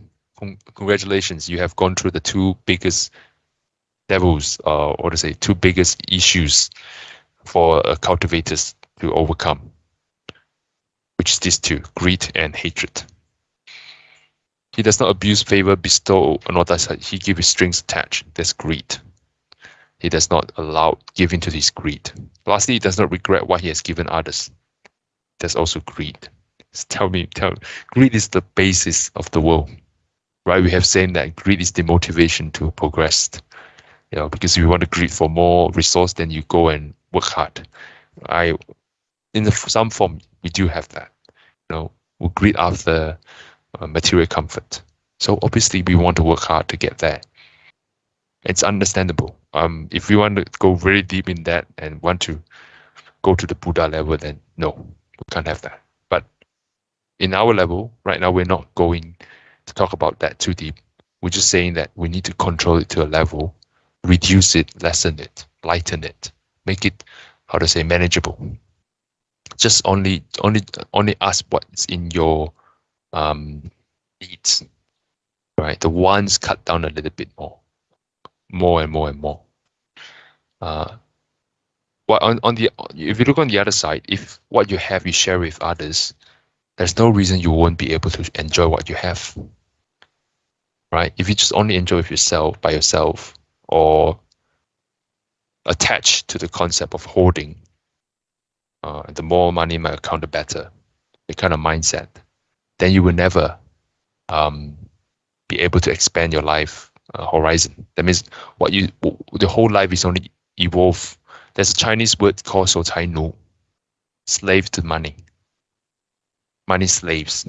congratulations, you have gone through the two biggest devils, uh, or to say, two biggest issues for uh, cultivators to overcome which is these two, greed and hatred. He does not abuse favor, bestow, nor does he give his strings attached. That's greed. He does not allow giving to his greed. Lastly, he does not regret what he has given others. That's also greed. Tell me, tell greed is the basis of the world, right? We have saying that greed is the motivation to progress. You know, because if you want to greed for more resource, then you go and work hard. I, in the, some form, we do have that know, we greed after uh, material comfort. So obviously we want to work hard to get there. It's understandable. Um, if we want to go very deep in that and want to go to the Buddha level, then no, we can't have that. But in our level, right now, we're not going to talk about that too deep. We're just saying that we need to control it to a level, reduce it, lessen it, lighten it, make it, how to say, manageable just only only only ask what's in your um, needs, right? The ones cut down a little bit more, more and more and more. Uh, what on, on the if you look on the other side, if what you have you share with others, there's no reason you won't be able to enjoy what you have. Right? If you just only enjoy with yourself by yourself or attached to the concept of hoarding, uh, the more money in my account, the better. The kind of mindset. Then you will never um, be able to expand your life uh, horizon. That means what you the whole life is only evolve. There's a Chinese word called "so tai nu," slave to money. Money slaves,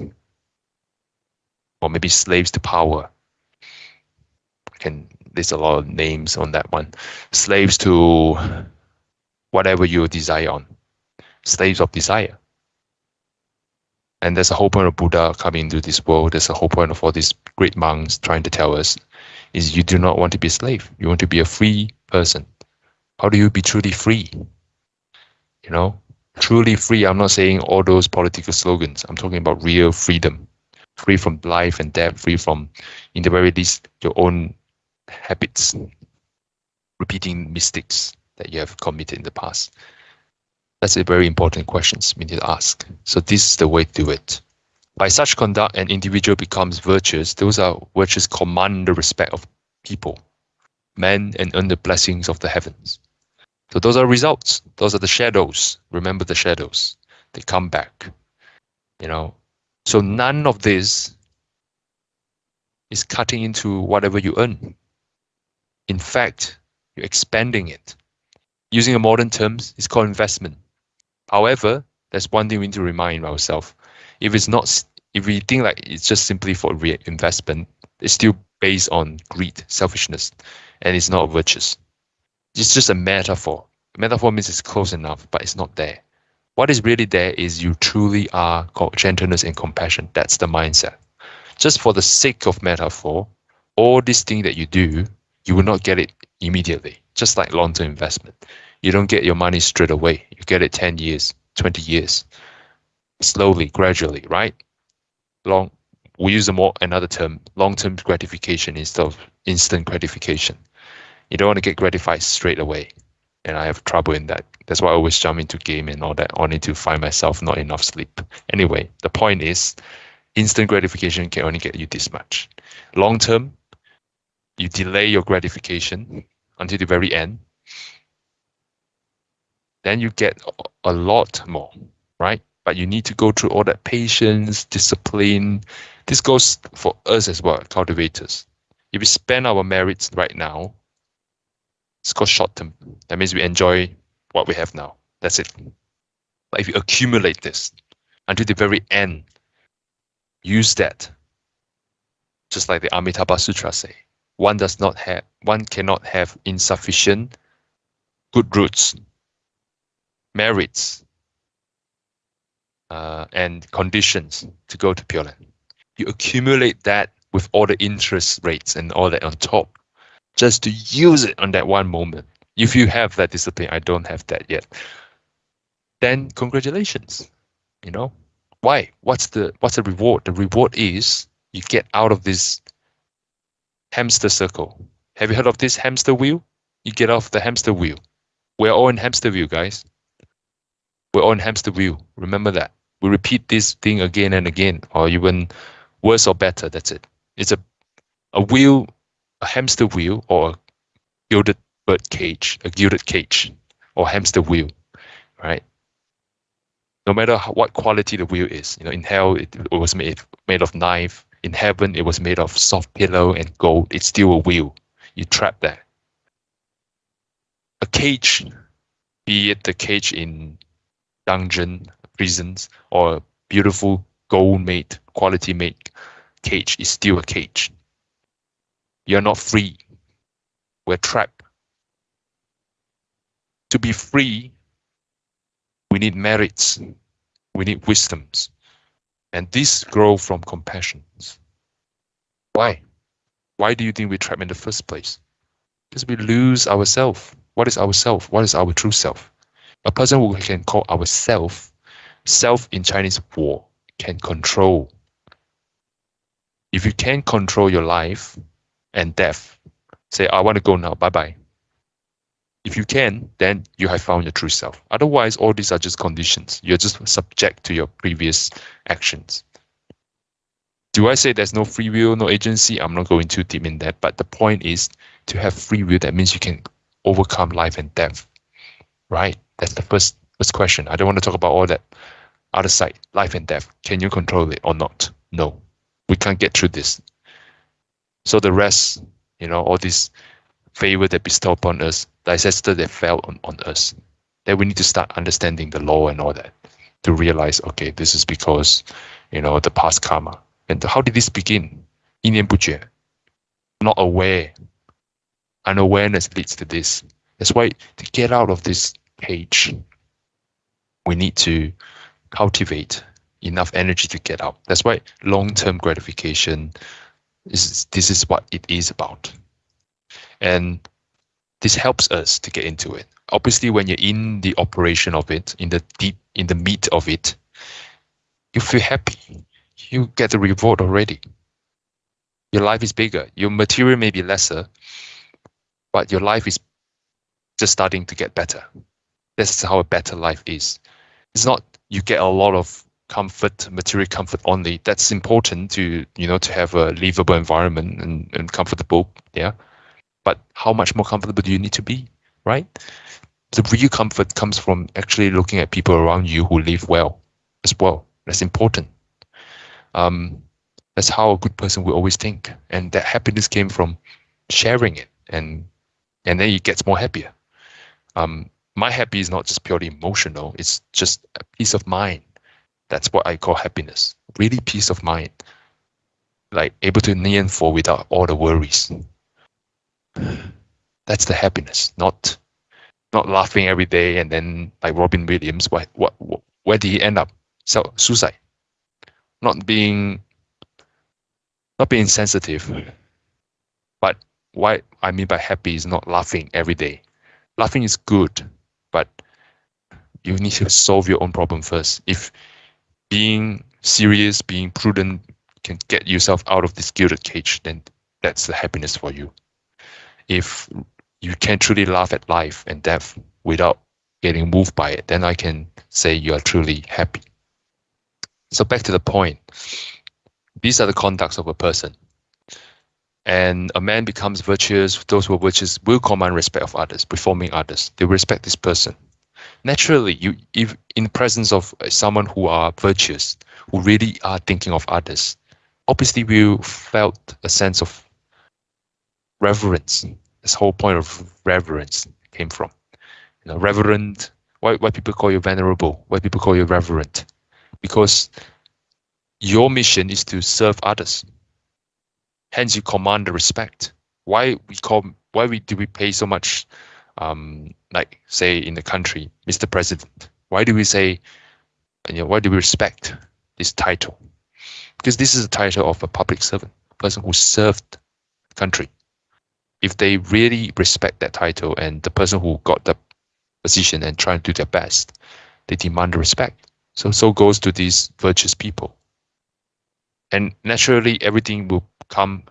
or maybe slaves to power. I can there's a lot of names on that one. Slaves to whatever you desire on slaves of desire. And there's a whole point of Buddha coming into this world. There's a whole point of all these great monks trying to tell us is you do not want to be a slave. You want to be a free person. How do you be truly free? You know, truly free. I'm not saying all those political slogans. I'm talking about real freedom, free from life and death, free from, in the very least, your own habits, repeating mistakes that you have committed in the past. That's a very important question we need to ask. So this is the way to do it. By such conduct, an individual becomes virtuous. Those are virtues command the respect of people, men, and earn the blessings of the heavens. So those are results. Those are the shadows. Remember the shadows. They come back. You know. So none of this is cutting into whatever you earn. In fact, you're expanding it. Using a modern terms, it's called investment. However, there's one thing we need to remind ourselves. If it's not, if we think like it's just simply for investment, it's still based on greed, selfishness, and it's not virtuous. It's just a metaphor. Metaphor means it's close enough, but it's not there. What is really there is you truly are called gentleness and compassion. That's the mindset. Just for the sake of metaphor, all these things that you do, you will not get it immediately. Just like long-term investment, you don't get your money straight away. You get it 10 years, 20 years, slowly, gradually, right? Long, we use a more another term, long-term gratification instead of instant gratification. You don't want to get gratified straight away. And I have trouble in that. That's why I always jump into game and all that, only to find myself not enough sleep. Anyway, the point is instant gratification can only get you this much. Long term, you delay your gratification until the very end. Then you get a lot more, right? But you need to go through all that patience, discipline. This goes for us as well, cultivators. If we spend our merits right now it's called short term. That means we enjoy what we have now. That's it. But if you accumulate this until the very end, use that. Just like the Amitabha Sutra say, one does not have, one cannot have insufficient good roots, merits, uh, and conditions to go to Pure Land. You accumulate that with all the interest rates and all that on top just to use it on that one moment. If you have that discipline, I don't have that yet. Then congratulations. You know why? What's the what's the reward? The reward is you get out of this hamster circle. Have you heard of this hamster wheel? You get off the hamster wheel. We're all in hamster wheel, guys. We're on hamster wheel. Remember that. We repeat this thing again and again, or even worse or better. That's it. It's a a wheel a hamster wheel or a gilded bird cage, a gilded cage or hamster wheel, right? No matter what quality the wheel is, you know, in hell it, it was made made of knife. In heaven it was made of soft pillow and gold. It's still a wheel. You trap there. A cage, be it the cage in dungeon, prisons, or beautiful gold made, quality made cage is still a cage. You're not free. We're trapped. To be free, we need merits. We need wisdoms. And these grow from compassions. Why? Why do you think we're trapped in the first place? Because we lose ourself. What is ourself? What is our true self? A person who can call ourself, self in Chinese war, can control. If you can control your life, and death. Say, I want to go now. Bye bye. If you can, then you have found your true self. Otherwise, all these are just conditions. You're just subject to your previous actions. Do I say there's no free will, no agency? I'm not going too deep in that. But the point is to have free will, that means you can overcome life and death. Right? That's the first first question. I don't want to talk about all that other side, life and death. Can you control it or not? No. We can't get through this. So the rest, you know, all this favor that bestowed upon us, the ancestor that fell on, on us, then we need to start understanding the law and all that to realize, okay, this is because, you know, the past karma. And how did this begin? 一念不觉, not aware. Unawareness leads to this. That's why to get out of this cage, we need to cultivate enough energy to get out. That's why long-term gratification, is, this is what it is about. And this helps us to get into it. Obviously, when you're in the operation of it, in the deep, in the meat of it, you feel happy. You get the reward already. Your life is bigger. Your material may be lesser, but your life is just starting to get better. This is how a better life is. It's not you get a lot of comfort, material comfort only. That's important to you know to have a livable environment and, and comfortable. Yeah, but how much more comfortable do you need to be, right? The real comfort comes from actually looking at people around you who live well as well. That's important. Um, that's how a good person will always think, and that happiness came from sharing it, and and then it gets more happier. Um, my happy is not just purely emotional; it's just peace of mind. That's what I call happiness. Really, peace of mind, like able to nian fo without all the worries. That's the happiness, not not laughing every day and then like Robin Williams. What what, what where did he end up? So suicide. Not being not being sensitive. But what I mean by happy is not laughing every day. Laughing is good, but you need to solve your own problem first. If being serious, being prudent can get yourself out of this gilded cage, then that's the happiness for you if you can truly laugh at life and death without getting moved by it, then I can say you are truly happy. So back to the point. These are the conducts of a person. And a man becomes virtuous, those who are virtuous will command respect of others, performing others. They respect this person. Naturally, you if in presence of someone who are virtuous, who really are thinking of others, obviously we felt a sense of reverence. This whole point of reverence came from. You know, reverent. Why why people call you venerable? Why people call you reverent? Because your mission is to serve others. Hence, you command the respect. Why we call? Why we do we pay so much? Um, like say in the country, Mr. President. Why do we say? You know, why do we respect this title? Because this is the title of a public servant, person who served the country if they really respect that title and the person who got the position and trying to do their best, they demand respect. So so goes to these virtuous people. And naturally everything will come,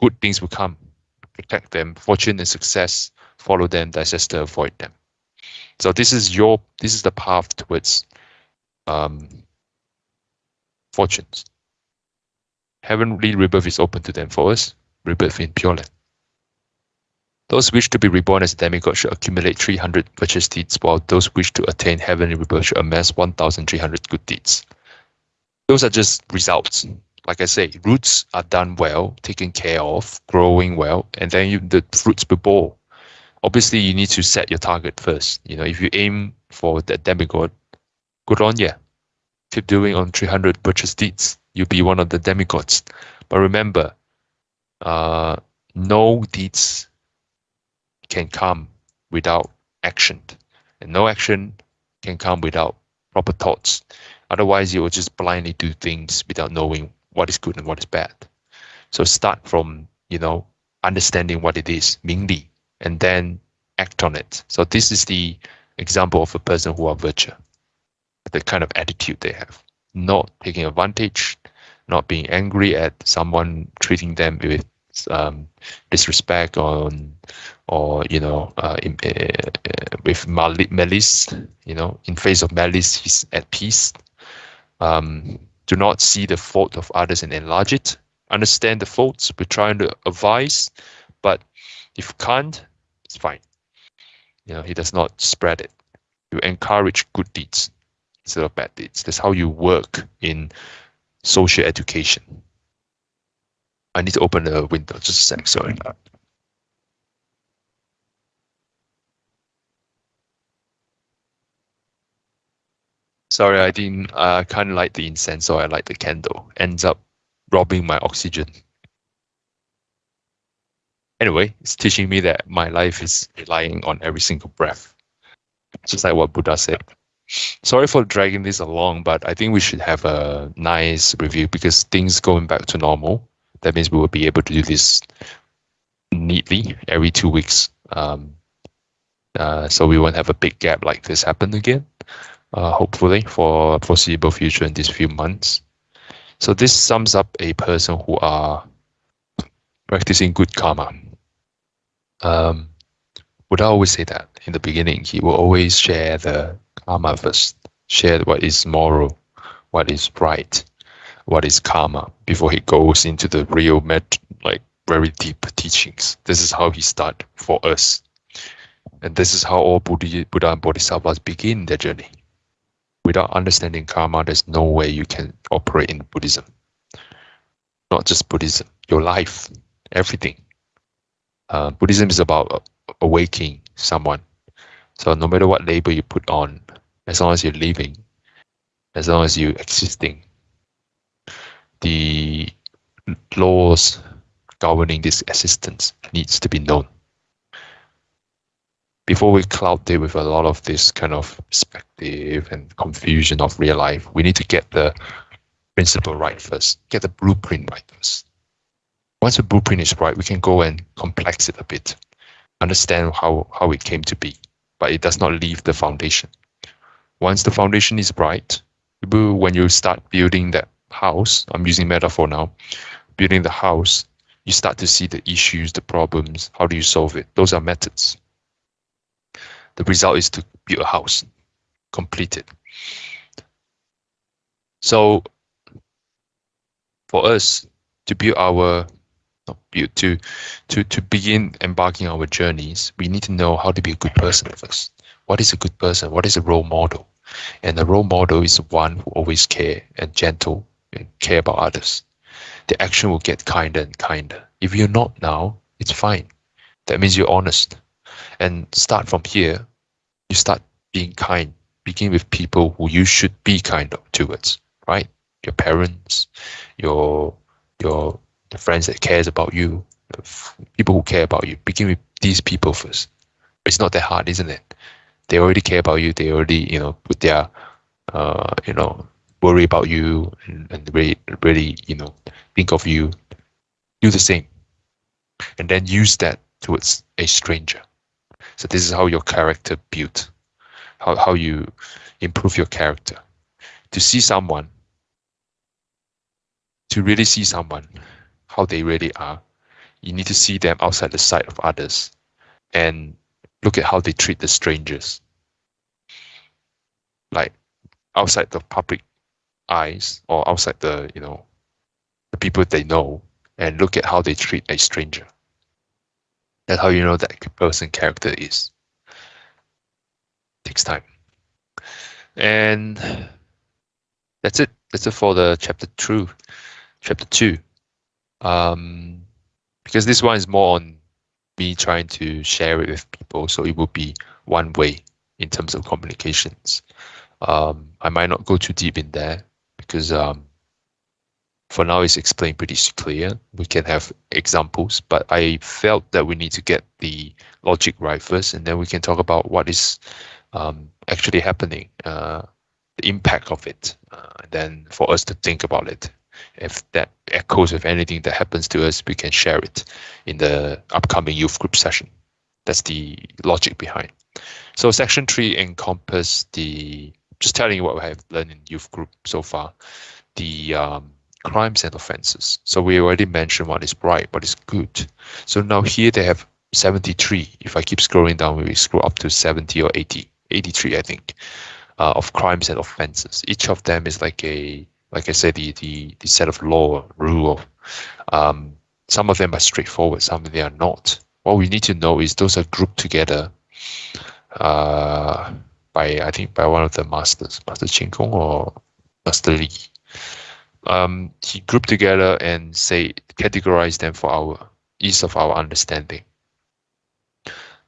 good things will come, protect them, fortune and success follow them, to avoid them. So this is your this is the path towards um, fortunes. Heavenly rebirth is open to them for us, rebirth in Pure Land. Those wish to be reborn as a demigod should accumulate 300 virtuous deeds, while those wish to attain heavenly rebirth should amass 1,300 good deeds. Those are just results. Like I say, roots are done well, taken care of, growing well, and then you, the fruits will bore. Obviously, you need to set your target first. You know, if you aim for that demigod, good on you. Keep doing on 300 virtuous deeds. You'll be one of the demigods. But remember, uh, no deeds can come without action. And no action can come without proper thoughts. Otherwise, you will just blindly do things without knowing what is good and what is bad. So start from, you know, understanding what it is, Mingli, and then act on it. So this is the example of a person who are virtue, the kind of attitude they have, not taking advantage, not being angry at someone treating them with um, disrespect on or you know uh, in, uh, with malice you know in face of malice he's at peace um, do not see the fault of others and enlarge it understand the faults we're trying to advise but if can't it's fine you know he does not spread it you encourage good deeds instead of bad deeds that's how you work in social education I need to open the window. Just a sec. Sorry. Sorry, I didn't. I can't light the incense, so I light the candle. Ends up robbing my oxygen. Anyway, it's teaching me that my life is relying on every single breath, just like what Buddha said. Sorry for dragging this along, but I think we should have a nice review because things going back to normal that means we will be able to do this neatly every two weeks. Um, Uh, so we won't have a big gap like this happen again, uh, hopefully for foreseeable future in these few months. So this sums up a person who are practicing good karma. Um, would I always say that in the beginning, he will always share the karma first, share what is moral, what is right, what is karma before he goes into the real met like very deep teachings. This is how he start for us. And this is how all Buddha, Buddha and Bodhisattvas begin their journey. Without understanding karma, there's no way you can operate in Buddhism. Not just Buddhism, your life, everything. Uh, Buddhism is about awakening someone. So no matter what label you put on, as long as you're living, as long as you're existing, the laws governing this existence needs to be known. Before we cloud it with a lot of this kind of perspective and confusion of real life, we need to get the principle right first, get the blueprint right first. Once the blueprint is right, we can go and complex it a bit, understand how, how it came to be, but it does not leave the foundation. Once the foundation is right, when you start building that house, I'm using metaphor now, building the house, you start to see the issues, the problems, how do you solve it? Those are methods. The result is to build a house, complete it. So for us to build our build to to to begin embarking our journeys, we need to know how to be a good person first. What is a good person? What is a role model? And a role model is one who always care and gentle and care about others the action will get kinder and kinder. If you're not now, it's fine. That means you're honest. And start from here, you start being kind. Begin with people who you should be kind of towards, right? Your parents, your your the friends that cares about you, people who care about you. Begin with these people first. It's not that hard, isn't it? They already care about you. They already, you know, put their, uh, you know, worry about you and, and really, really, you know, think of you, do the same. And then use that towards a stranger. So this is how your character built, how, how you improve your character. To see someone, to really see someone, how they really are, you need to see them outside the sight of others and look at how they treat the strangers. Like outside the public eyes or outside the you know the people they know and look at how they treat a stranger. That's how you know that person character is. Takes time. And that's it. That's it for the chapter two. Chapter two. Um, because this one is more on me trying to share it with people, so it will be one way in terms of communications. Um, I might not go too deep in there because um, for now it's explained pretty clear. We can have examples, but I felt that we need to get the logic right first, and then we can talk about what is um, actually happening, uh, the impact of it, uh, and then for us to think about it. If that echoes with anything that happens to us, we can share it in the upcoming youth group session. That's the logic behind. So section three encompass the just telling you what we have learned in youth group so far, the um, crimes and offenses. So we already mentioned what is right, what is good. So now here they have 73. If I keep scrolling down, we scroll up to 70 or 80, 83, I think, uh, of crimes and offenses. Each of them is like a, like I said, the the, the set of law, rule. Um, some of them are straightforward, some of them are not. What we need to know is those are grouped together. Uh, by I think by one of the masters, Master Chin Kung or Master Li. Um, he grouped together and say categorize them for our ease of our understanding.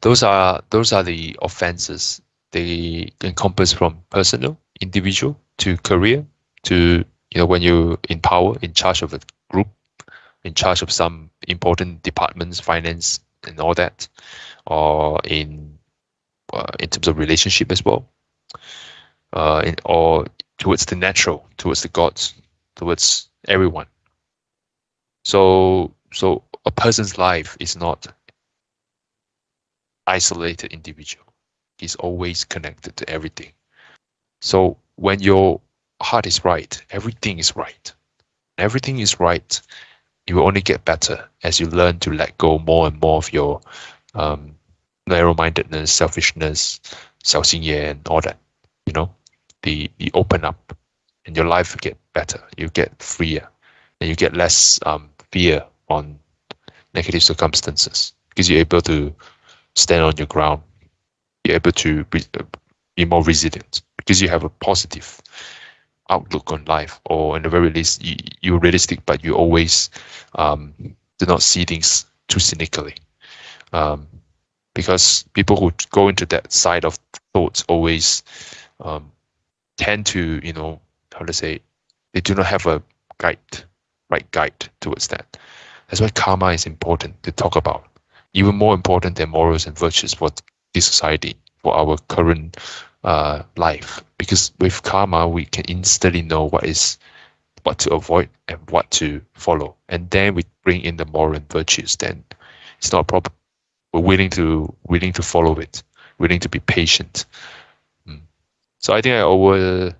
Those are those are the offenses. They encompass from personal, individual to career to you know when you're in power, in charge of a group, in charge of some important departments, finance and all that, or in uh, in terms of relationship as well, uh, in, or towards the natural, towards the gods, towards everyone. So, so a person's life is not isolated individual. is always connected to everything. So when your heart is right, everything is right. Everything is right. You will only get better as you learn to let go more and more of your um, narrow-mindedness, selfishness, 小心眼, and all that. You know, the the open up, and your life get better. You get freer, and you get less um, fear on negative circumstances because you're able to stand on your ground. You're able to be, more resilient because you have a positive outlook on life, or in the very least, you, you're realistic, but you always um, do not see things too cynically. Um, because people who go into that side of thoughts always um, tend to, you know, how to say, they do not have a guide, right guide towards that. That's why karma is important to talk about, even more important than morals and virtues for this society, for our current uh, life. Because with karma, we can instantly know what is what to avoid and what to follow, and then we bring in the moral and virtues. Then it's not a problem. We're willing to willing to follow it, willing to be patient. Mm. So I think I over,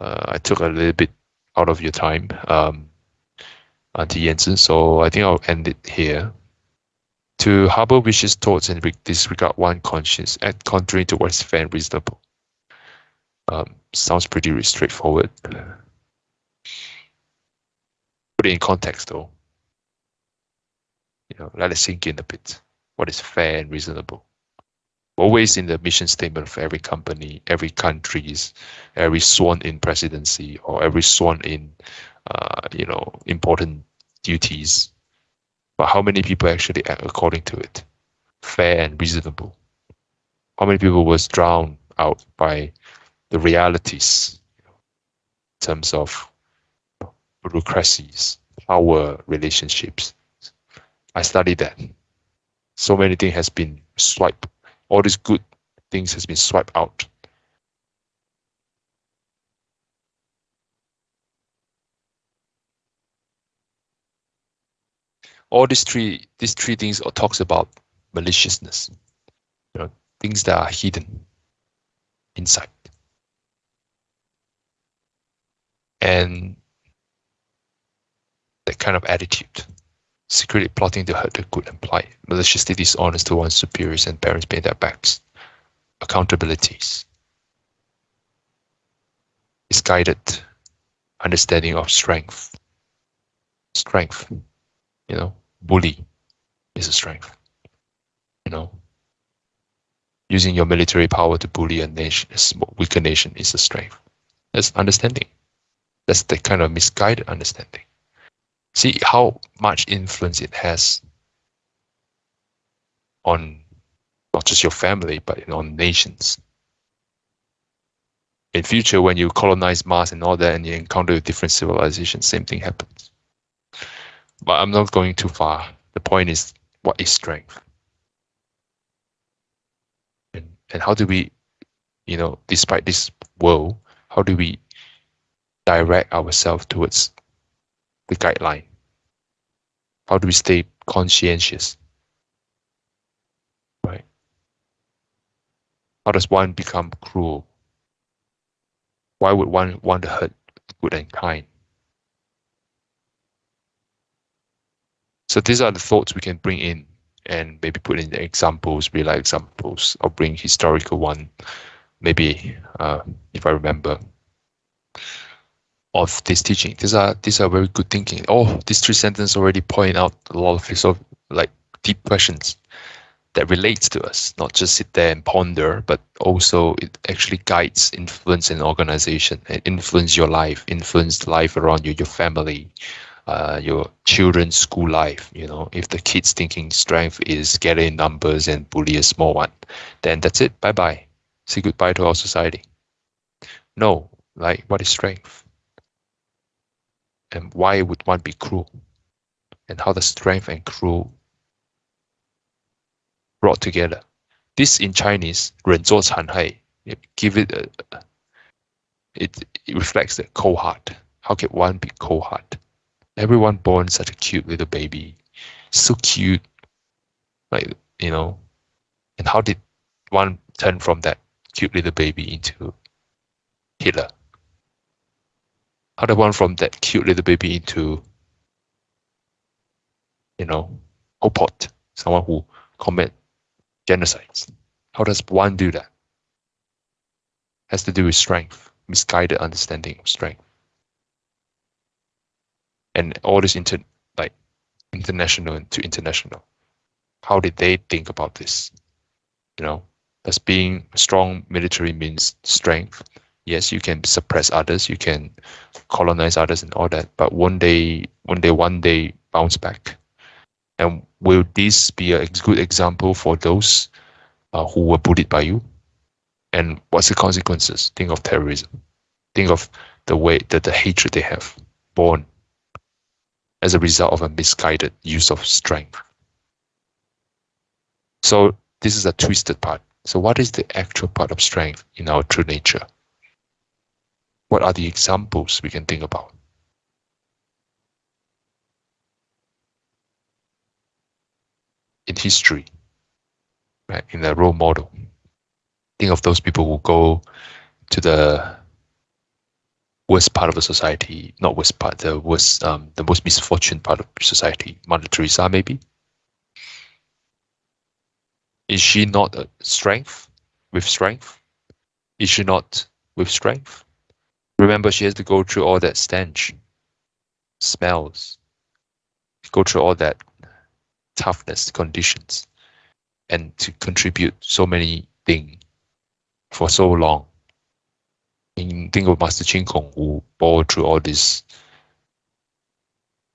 uh, I took a little bit out of your time. Um, Auntie Jensen. So I think I'll end it here. To harbor vicious thoughts and disregard one conscience, act contrary to what is fair and reasonable. Um, sounds pretty straightforward. Put it in context though. You know, let it sink in a bit. What is fair and reasonable? Always in the mission statement of every company, every countries, every sworn in presidency or every sworn in uh, you know, important duties. But how many people actually act according to it? Fair and reasonable. How many people was drowned out by the realities in terms of bureaucracies, power relationships? I studied that. So many things has been swiped. All these good things has been swiped out. All these three these three things talks about maliciousness you know things that are hidden inside. And that kind of attitude secretly plotting to hurt the good and polite maliciously dishonest to one's superiors and parents behind their backs accountabilities misguided understanding of strength strength you know, bully is a strength. You know, using your military power to bully a nation, a weaker nation, is a strength. That's understanding. That's the kind of misguided understanding. See how much influence it has on not just your family, but on nations. In future, when you colonize Mars and all that, and you encounter different civilizations, same thing happens. But I'm not going too far. The point is, what is strength? And, and how do we, you know, despite this world, how do we direct ourselves towards the guideline? How do we stay conscientious? Right? How does one become cruel? Why would one want to hurt good and kind? So these are the thoughts we can bring in and maybe put in examples, real life examples. I'll bring historical one, maybe uh, if I remember of this teaching. These are these are very good thinking. Oh, these three sentences already point out a lot of sort of like deep questions that relates to us. Not just sit there and ponder, but also it actually guides, influence an organization, and influence your life, influence the life around you, your family, uh, your children's school life. You know, if the kids thinking strength is getting numbers and bully a small one, then that's it. Bye bye. Say goodbye to our society. No, like what is strength? And why would one be cruel? And how does strength and cruel brought together? This in Chinese, 人作残害, give it a, it, it reflects the cold heart. How can one be cold heart? everyone born such a cute little baby, so cute, like you know, and how did one turn from that cute little baby into Hitler? Does one from that cute little baby into, you know, Pol Pot, someone who commit genocides? How does one do that? Has to do with strength, misguided understanding of strength. And all this inter like international to international. How did they think about this? You know, does being strong military means strength? Yes, you can suppress others, you can colonize others and all that, but one day, one day, one day bounce back. And will this be a good example for those uh, who were bullied by you? And what's the consequences? Think of terrorism. Think of the way that the hatred they have born as a result of a misguided use of strength. So this is a twisted part. So what is the actual part of strength in our true nature? What are the examples we can think about? In history, right, in the role model, think of those people who go to the worst part of the society, not worst part, the worst, um, the most misfortunate part of society, Mother Teresa maybe. Is she not a strength with strength? Is she not with strength? Remember, she has to go through all that stench, smells, go through all that toughness conditions, and to contribute so many things for so long. In think of Master Chin Kung who bore through all this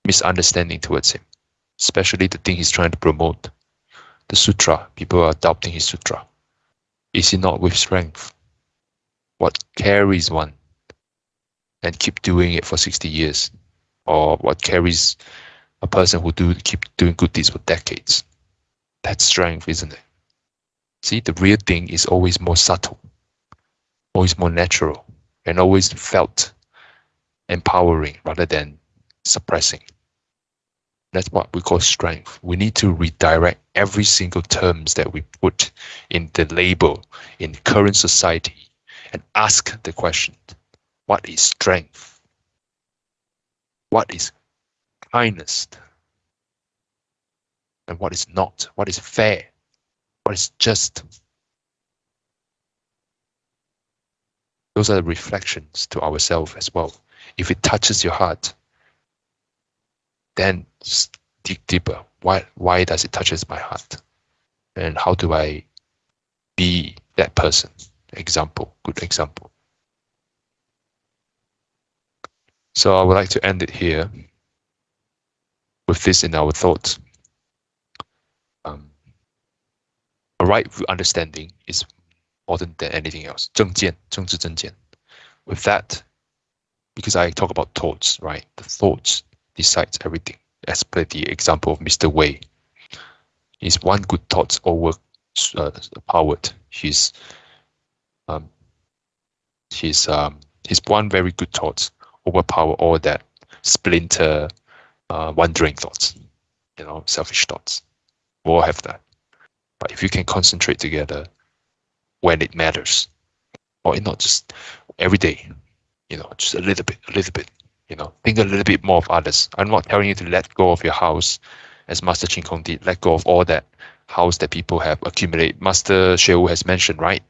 misunderstanding towards him, especially the thing he's trying to promote. The sutra, people are adopting his sutra. Is he not with strength? What carries one and keep doing it for 60 years? Or what carries a person who do keep doing good deeds for decades? That's strength, isn't it? See, the real thing is always more subtle, always more natural, and always felt empowering rather than suppressing. That's what we call strength. We need to redirect every single terms that we put in the label in current society and ask the question, what is strength? What is kindness? And what is not? What is fair? What is just? Those are the reflections to ourselves as well. If it touches your heart, then dig deeper. Why, why does it touches my heart? And how do I be that person? Example, good example. So I would like to end it here with this in our thoughts. Um, a right understanding is important than anything else. 正见,政治正见. With that, because I talk about thoughts, right? The thoughts decides everything. As per the example of Mr. Wei, his one good thought over uh, powered. His um, his um, his one very good thought overpower all that splinter, uh, wandering thoughts, you know, selfish thoughts. We all have that. But if you can concentrate together when it matters, or not just every day, you know, just a little bit, a little bit, you know, think a little bit more of others. I'm not telling you to let go of your house, as Master Chin Kung did, let go of all that house that people have accumulated. Master Sheu has mentioned, right?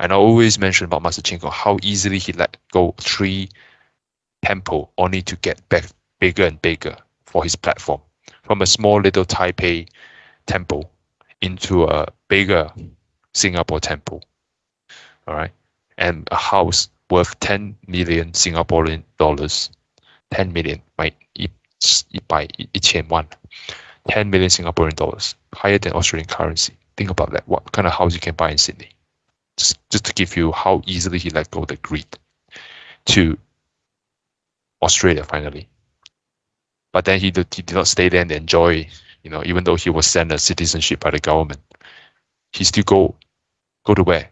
And I always mention about Master Chin Kung, how easily he let go three Temple only to get back bigger and bigger for his platform from a small little Taipei temple into a bigger Singapore temple. All right. And a house worth 10 million Singaporean dollars. 10 million, by each 1,100,000. 10 million Singaporean dollars, higher than Australian currency. Think about that. What kind of house you can buy in Sydney? Just, just to give you how easily he let go the greed to Australia finally. But then he did, he did not stay there and enjoy, you know, even though he was sent a citizenship by the government. He still go go to where?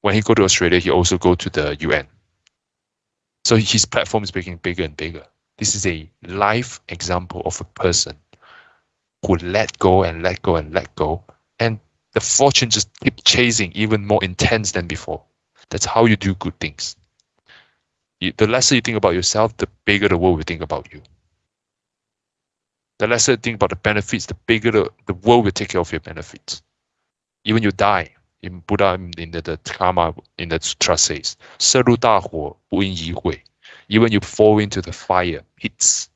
When he go to Australia, he also go to the UN so his platform is becoming bigger and bigger. This is a live example of a person who let go and let go and let go and the fortune just keep chasing even more intense than before. That's how you do good things You, the lesser you think about yourself, the bigger the world will think about you. The lesser you think about the benefits, the bigger the, the world will take care of your benefits. Even you die, in Buddha in the, the karma in the sutra says, 摄入大火不因疑悔. Even you fall into the fire, hits,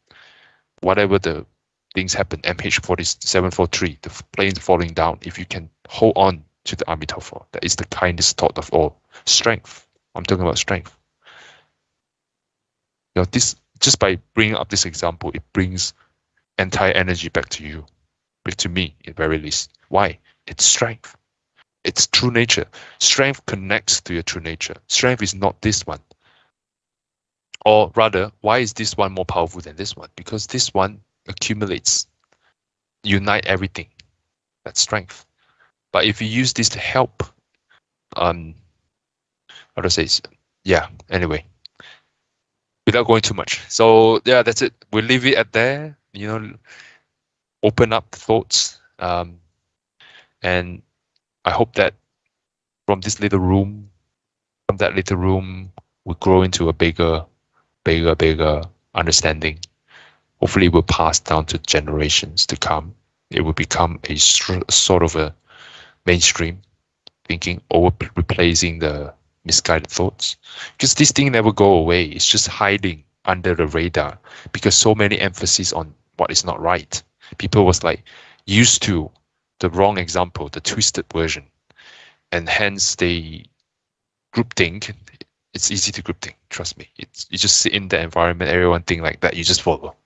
whatever the things happen, MH4743, the planes falling down, if you can hold on to the Amitabha, that is the kindest thought of all. Strength. I'm talking about strength. Know, this just by bringing up this example, it brings entire energy back to you, back to me, at very least. Why? It's strength. It's true nature. Strength connects to your true nature. Strength is not this one. Or rather, why is this one more powerful than this one? Because this one accumulates, unite everything. That's strength. But if you use this to help, um, how to say, yeah. Anyway, without going too much. So yeah, that's it. We'll leave it at there. You know, open up thoughts, um, and I hope that from this little room, from that little room, we grow into a bigger, bigger, bigger understanding. Hopefully, will pass down to generations to come. It will become a sort of a mainstream thinking over replacing the misguided thoughts. Because this thing never go away. It's just hiding under the radar because so many emphasis on what is not right. People was like used to the wrong example, the twisted version. And hence they group think. It's easy to group think, trust me. It's you just sit in the environment, everyone think like that, you just follow.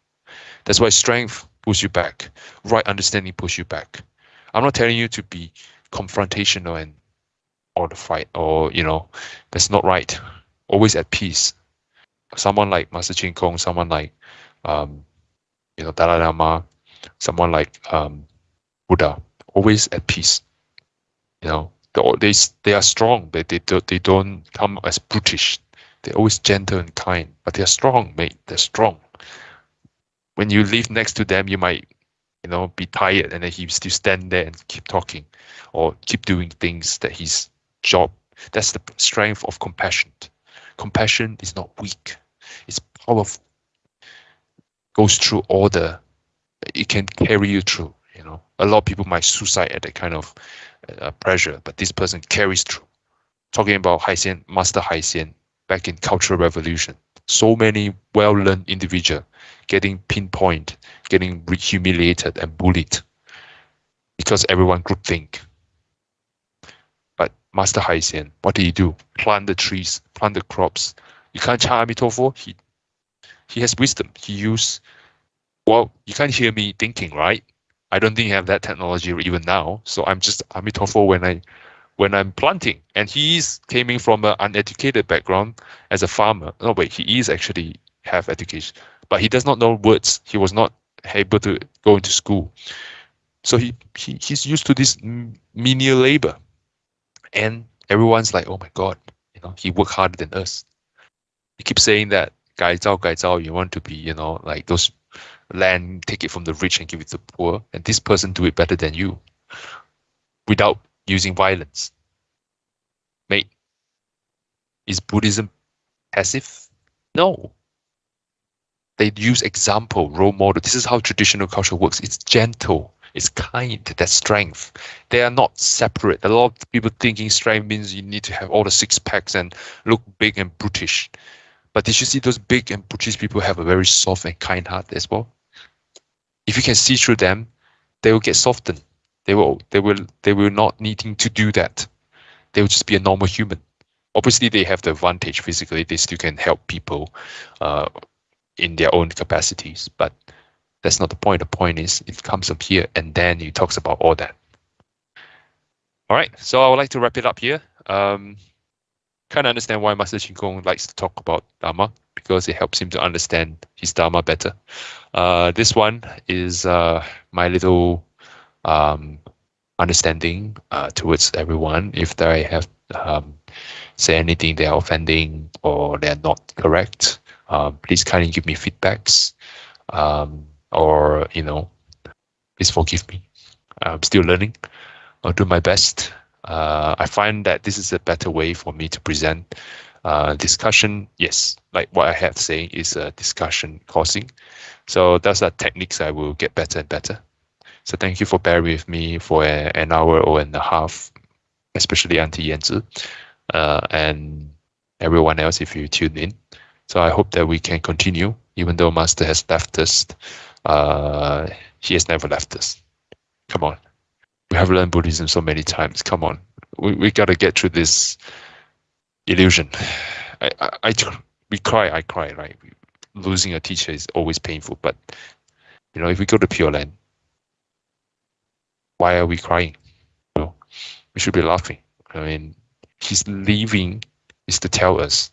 That's why strength pulls you back. Right understanding pulls you back. I'm not telling you to be confrontational and or the fight or you know, that's not right. Always at peace. Someone like Master Chin Kung, someone like um, you know, Dalai Lama, someone like um, Buddha, always at peace. You know, they they are strong. They they don't they don't come as brutish. They're always gentle and kind, but they're strong, mate. They're strong. When you live next to them, you might, you know, be tired, and then he still stand there and keep talking, or keep doing things that his job. That's the strength of compassion. Compassion is not weak; it's powerful. Goes through all the. It can carry you through you know, a lot of people might suicide at that kind of uh, pressure, but this person carries through. Talking about Haixian, Master Haixian, back in Cultural Revolution, so many well-learned individual getting pinpoint, getting humiliated and bullied because everyone group think. Master Haixian, what did he do? Plant the trees, plant the crops. You can't chant Amitabha. He he has wisdom. He used well, you can't hear me thinking, right? I don't think you have that technology even now. So I'm just Amitabha when I when I'm planting. And he is coming from an uneducated background as a farmer. No, wait, he is actually have education, but he does not know words. He was not able to go into school. So he, he he's used to this menial labor and everyone's like, oh my god, you know, he worked harder than us. He keeps saying that gai zhao, gai zhao, you want to be, you know, like those land, take it from the rich and give it to the poor, and this person do it better than you without using violence. Mate, is Buddhism passive? No. They use example, role model. This is how traditional culture works. It's gentle it's kind, that's strength. They are not separate. A lot of people thinking strength means you need to have all the six packs and look big and brutish. But did you see those big and brutish people have a very soft and kind heart as well? if you can see through them, they will get softened. They will they will they will not needing to do that. They will just be a normal human. Obviously, they have the advantage physically. They still can help people uh, in their own capacities, but that's not the point. The point is it comes up here and then he talks about all that. All right, so I would like to wrap it up here. Um, kind of understand why Master Kung likes to talk about Dharma because it helps him to understand his Dharma better. Uh, this one is uh, my little um, understanding uh, towards everyone. If they have um, say anything they are offending or they are not correct, um, please kindly give me feedbacks um, or, you know, please forgive me. I'm still learning. I'll do my best. Uh, I find that this is a better way for me to present uh, discussion. Yes, like what I have saying is a discussion causing. So those are techniques I will get better and better. So thank you for bearing with me for a, an hour or and a half, especially Auntie Yanzi, uh, and everyone else if you tune in. So I hope that we can continue, even though Master has left us. Uh, he has never left us. Come on. We have learned Buddhism so many times. Come on. We, we got to get through this illusion. I, I, I, we cry, I cry, right? Losing a teacher is always painful, but you know, if we go to Pure Land, why are we crying? You know, we should be laughing. I mean, he's leaving is to tell us,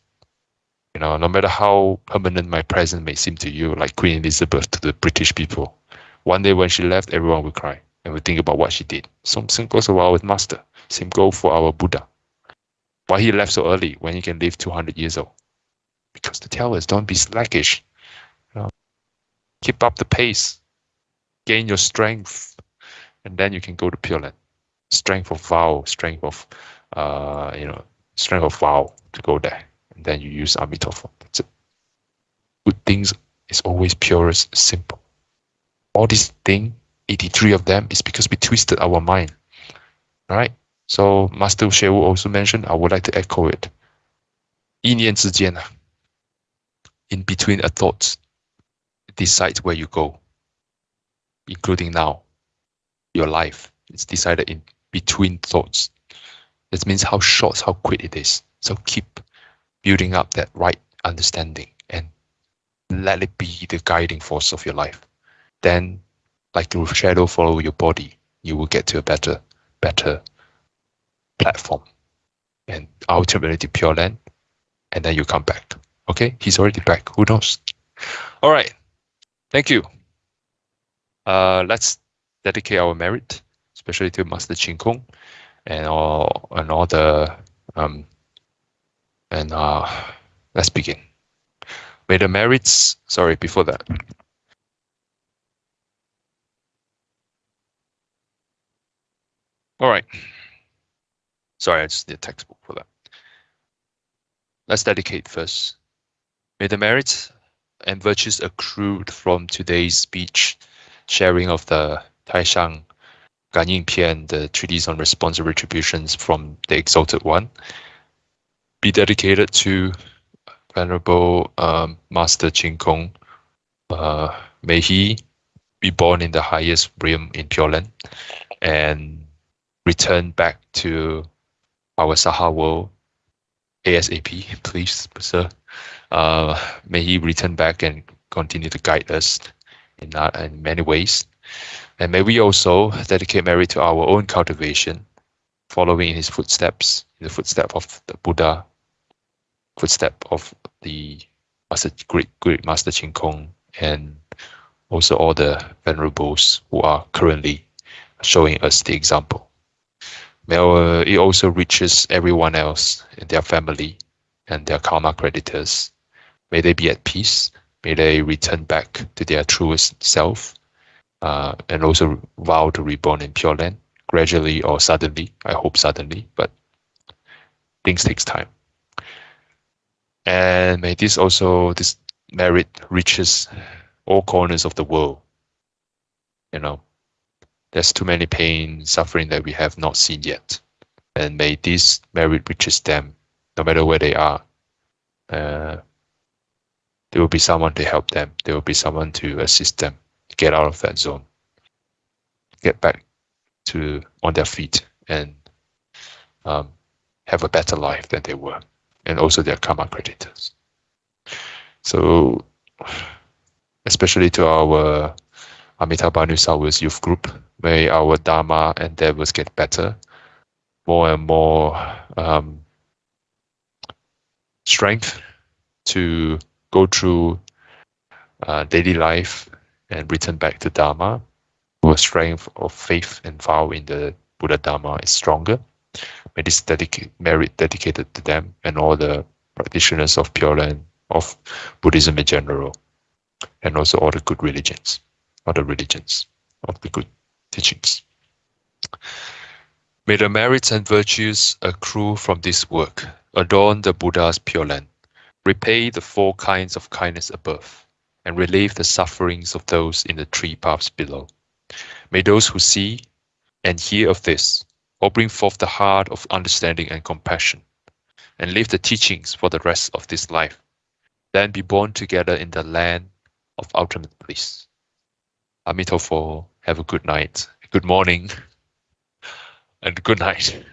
you know, no matter how permanent my presence may seem to you, like Queen Elizabeth to the British people, one day when she left, everyone will cry and will think about what she did. Same, goes for our master. Same goes for our Buddha. Why he left so early when he can live 200 years old? Because the tell us, don't be slackish. You know, keep up the pace. Gain your strength. And then you can go to Pure Land. Strength of vow, strength of, uh, you know, strength of vow to go there And then you use Amitabha. That's it. Good things is always purest, simple. All these things, 83 of them, is because we twisted our mind. All right? So Master Shewu also mentioned, I would like to echo it. 一念之间, in between a thought, decide where you go, including now, your life. It's decided in between thoughts. That means how short, how quick it is. So keep building up that right understanding and let it be the guiding force of your life. Then, like your shadow follow your body, you will get to a better, better platform and ultimately to Pure Land, and then you come back. Okay, he's already back. Who knows? All right, thank you. Uh, let's dedicate our merit, especially to Master Chin Kung and all and all the um, and uh, let's begin. May the merits. Sorry, before that. All right. Sorry, I just need a textbook for that. Let's dedicate first. May the merits and virtues accrued from today's speech, sharing of the Taishang Gan Pian, the treatise on responsive retributions from the Exalted One, be dedicated to Venerable um, Master Chin Kung. Uh, may he be born in the highest realm in Pure Land and return back to our Saha world ASAP, please, sir. Uh, may he return back and continue to guide us in, uh, in many ways. And may we also dedicate merit to our own cultivation, following in his footsteps, in the footsteps of the Buddha, footstep of the Master, great, great Master Chin Kung and also all the venerables who are currently showing us the example. May it also reaches everyone else in their family and their karma creditors. May they be at peace. May they return back to their truest self uh, and also vow to reborn in Pure Land gradually or suddenly. I hope suddenly, but things takes time. And may this also, this merit reaches all corners of the world. You know, there's too many pain, suffering that we have not seen yet. And may this merit reaches them, no matter where they are. Uh, there will be someone to help them. There will be someone to assist them get out of that zone, get back to on their feet, and um, have a better life than they were, and also their karma creditors. So, especially to our Amitabha South youth group, may our Dharma endeavors get better, more and more um, strength to go through uh, daily life and return back to Dharma. Our strength of faith and vow in the Buddha Dharma is stronger. May this dedica- merit dedicated to them and all the practitioners of Pure Land, of Buddhism in general, and also all the good religions all the religions of the good teachings. May the merits and virtues accrue from this work adorn the Buddha's pure land, repay the four kinds of kindness above, and relieve the sufferings of those in the three paths below. May those who see and hear of this all bring forth the heart of understanding and compassion, and live the teachings for the rest of this life, then be born together in the land of ultimate bliss. Amitofo, have a good night, good morning, and good night.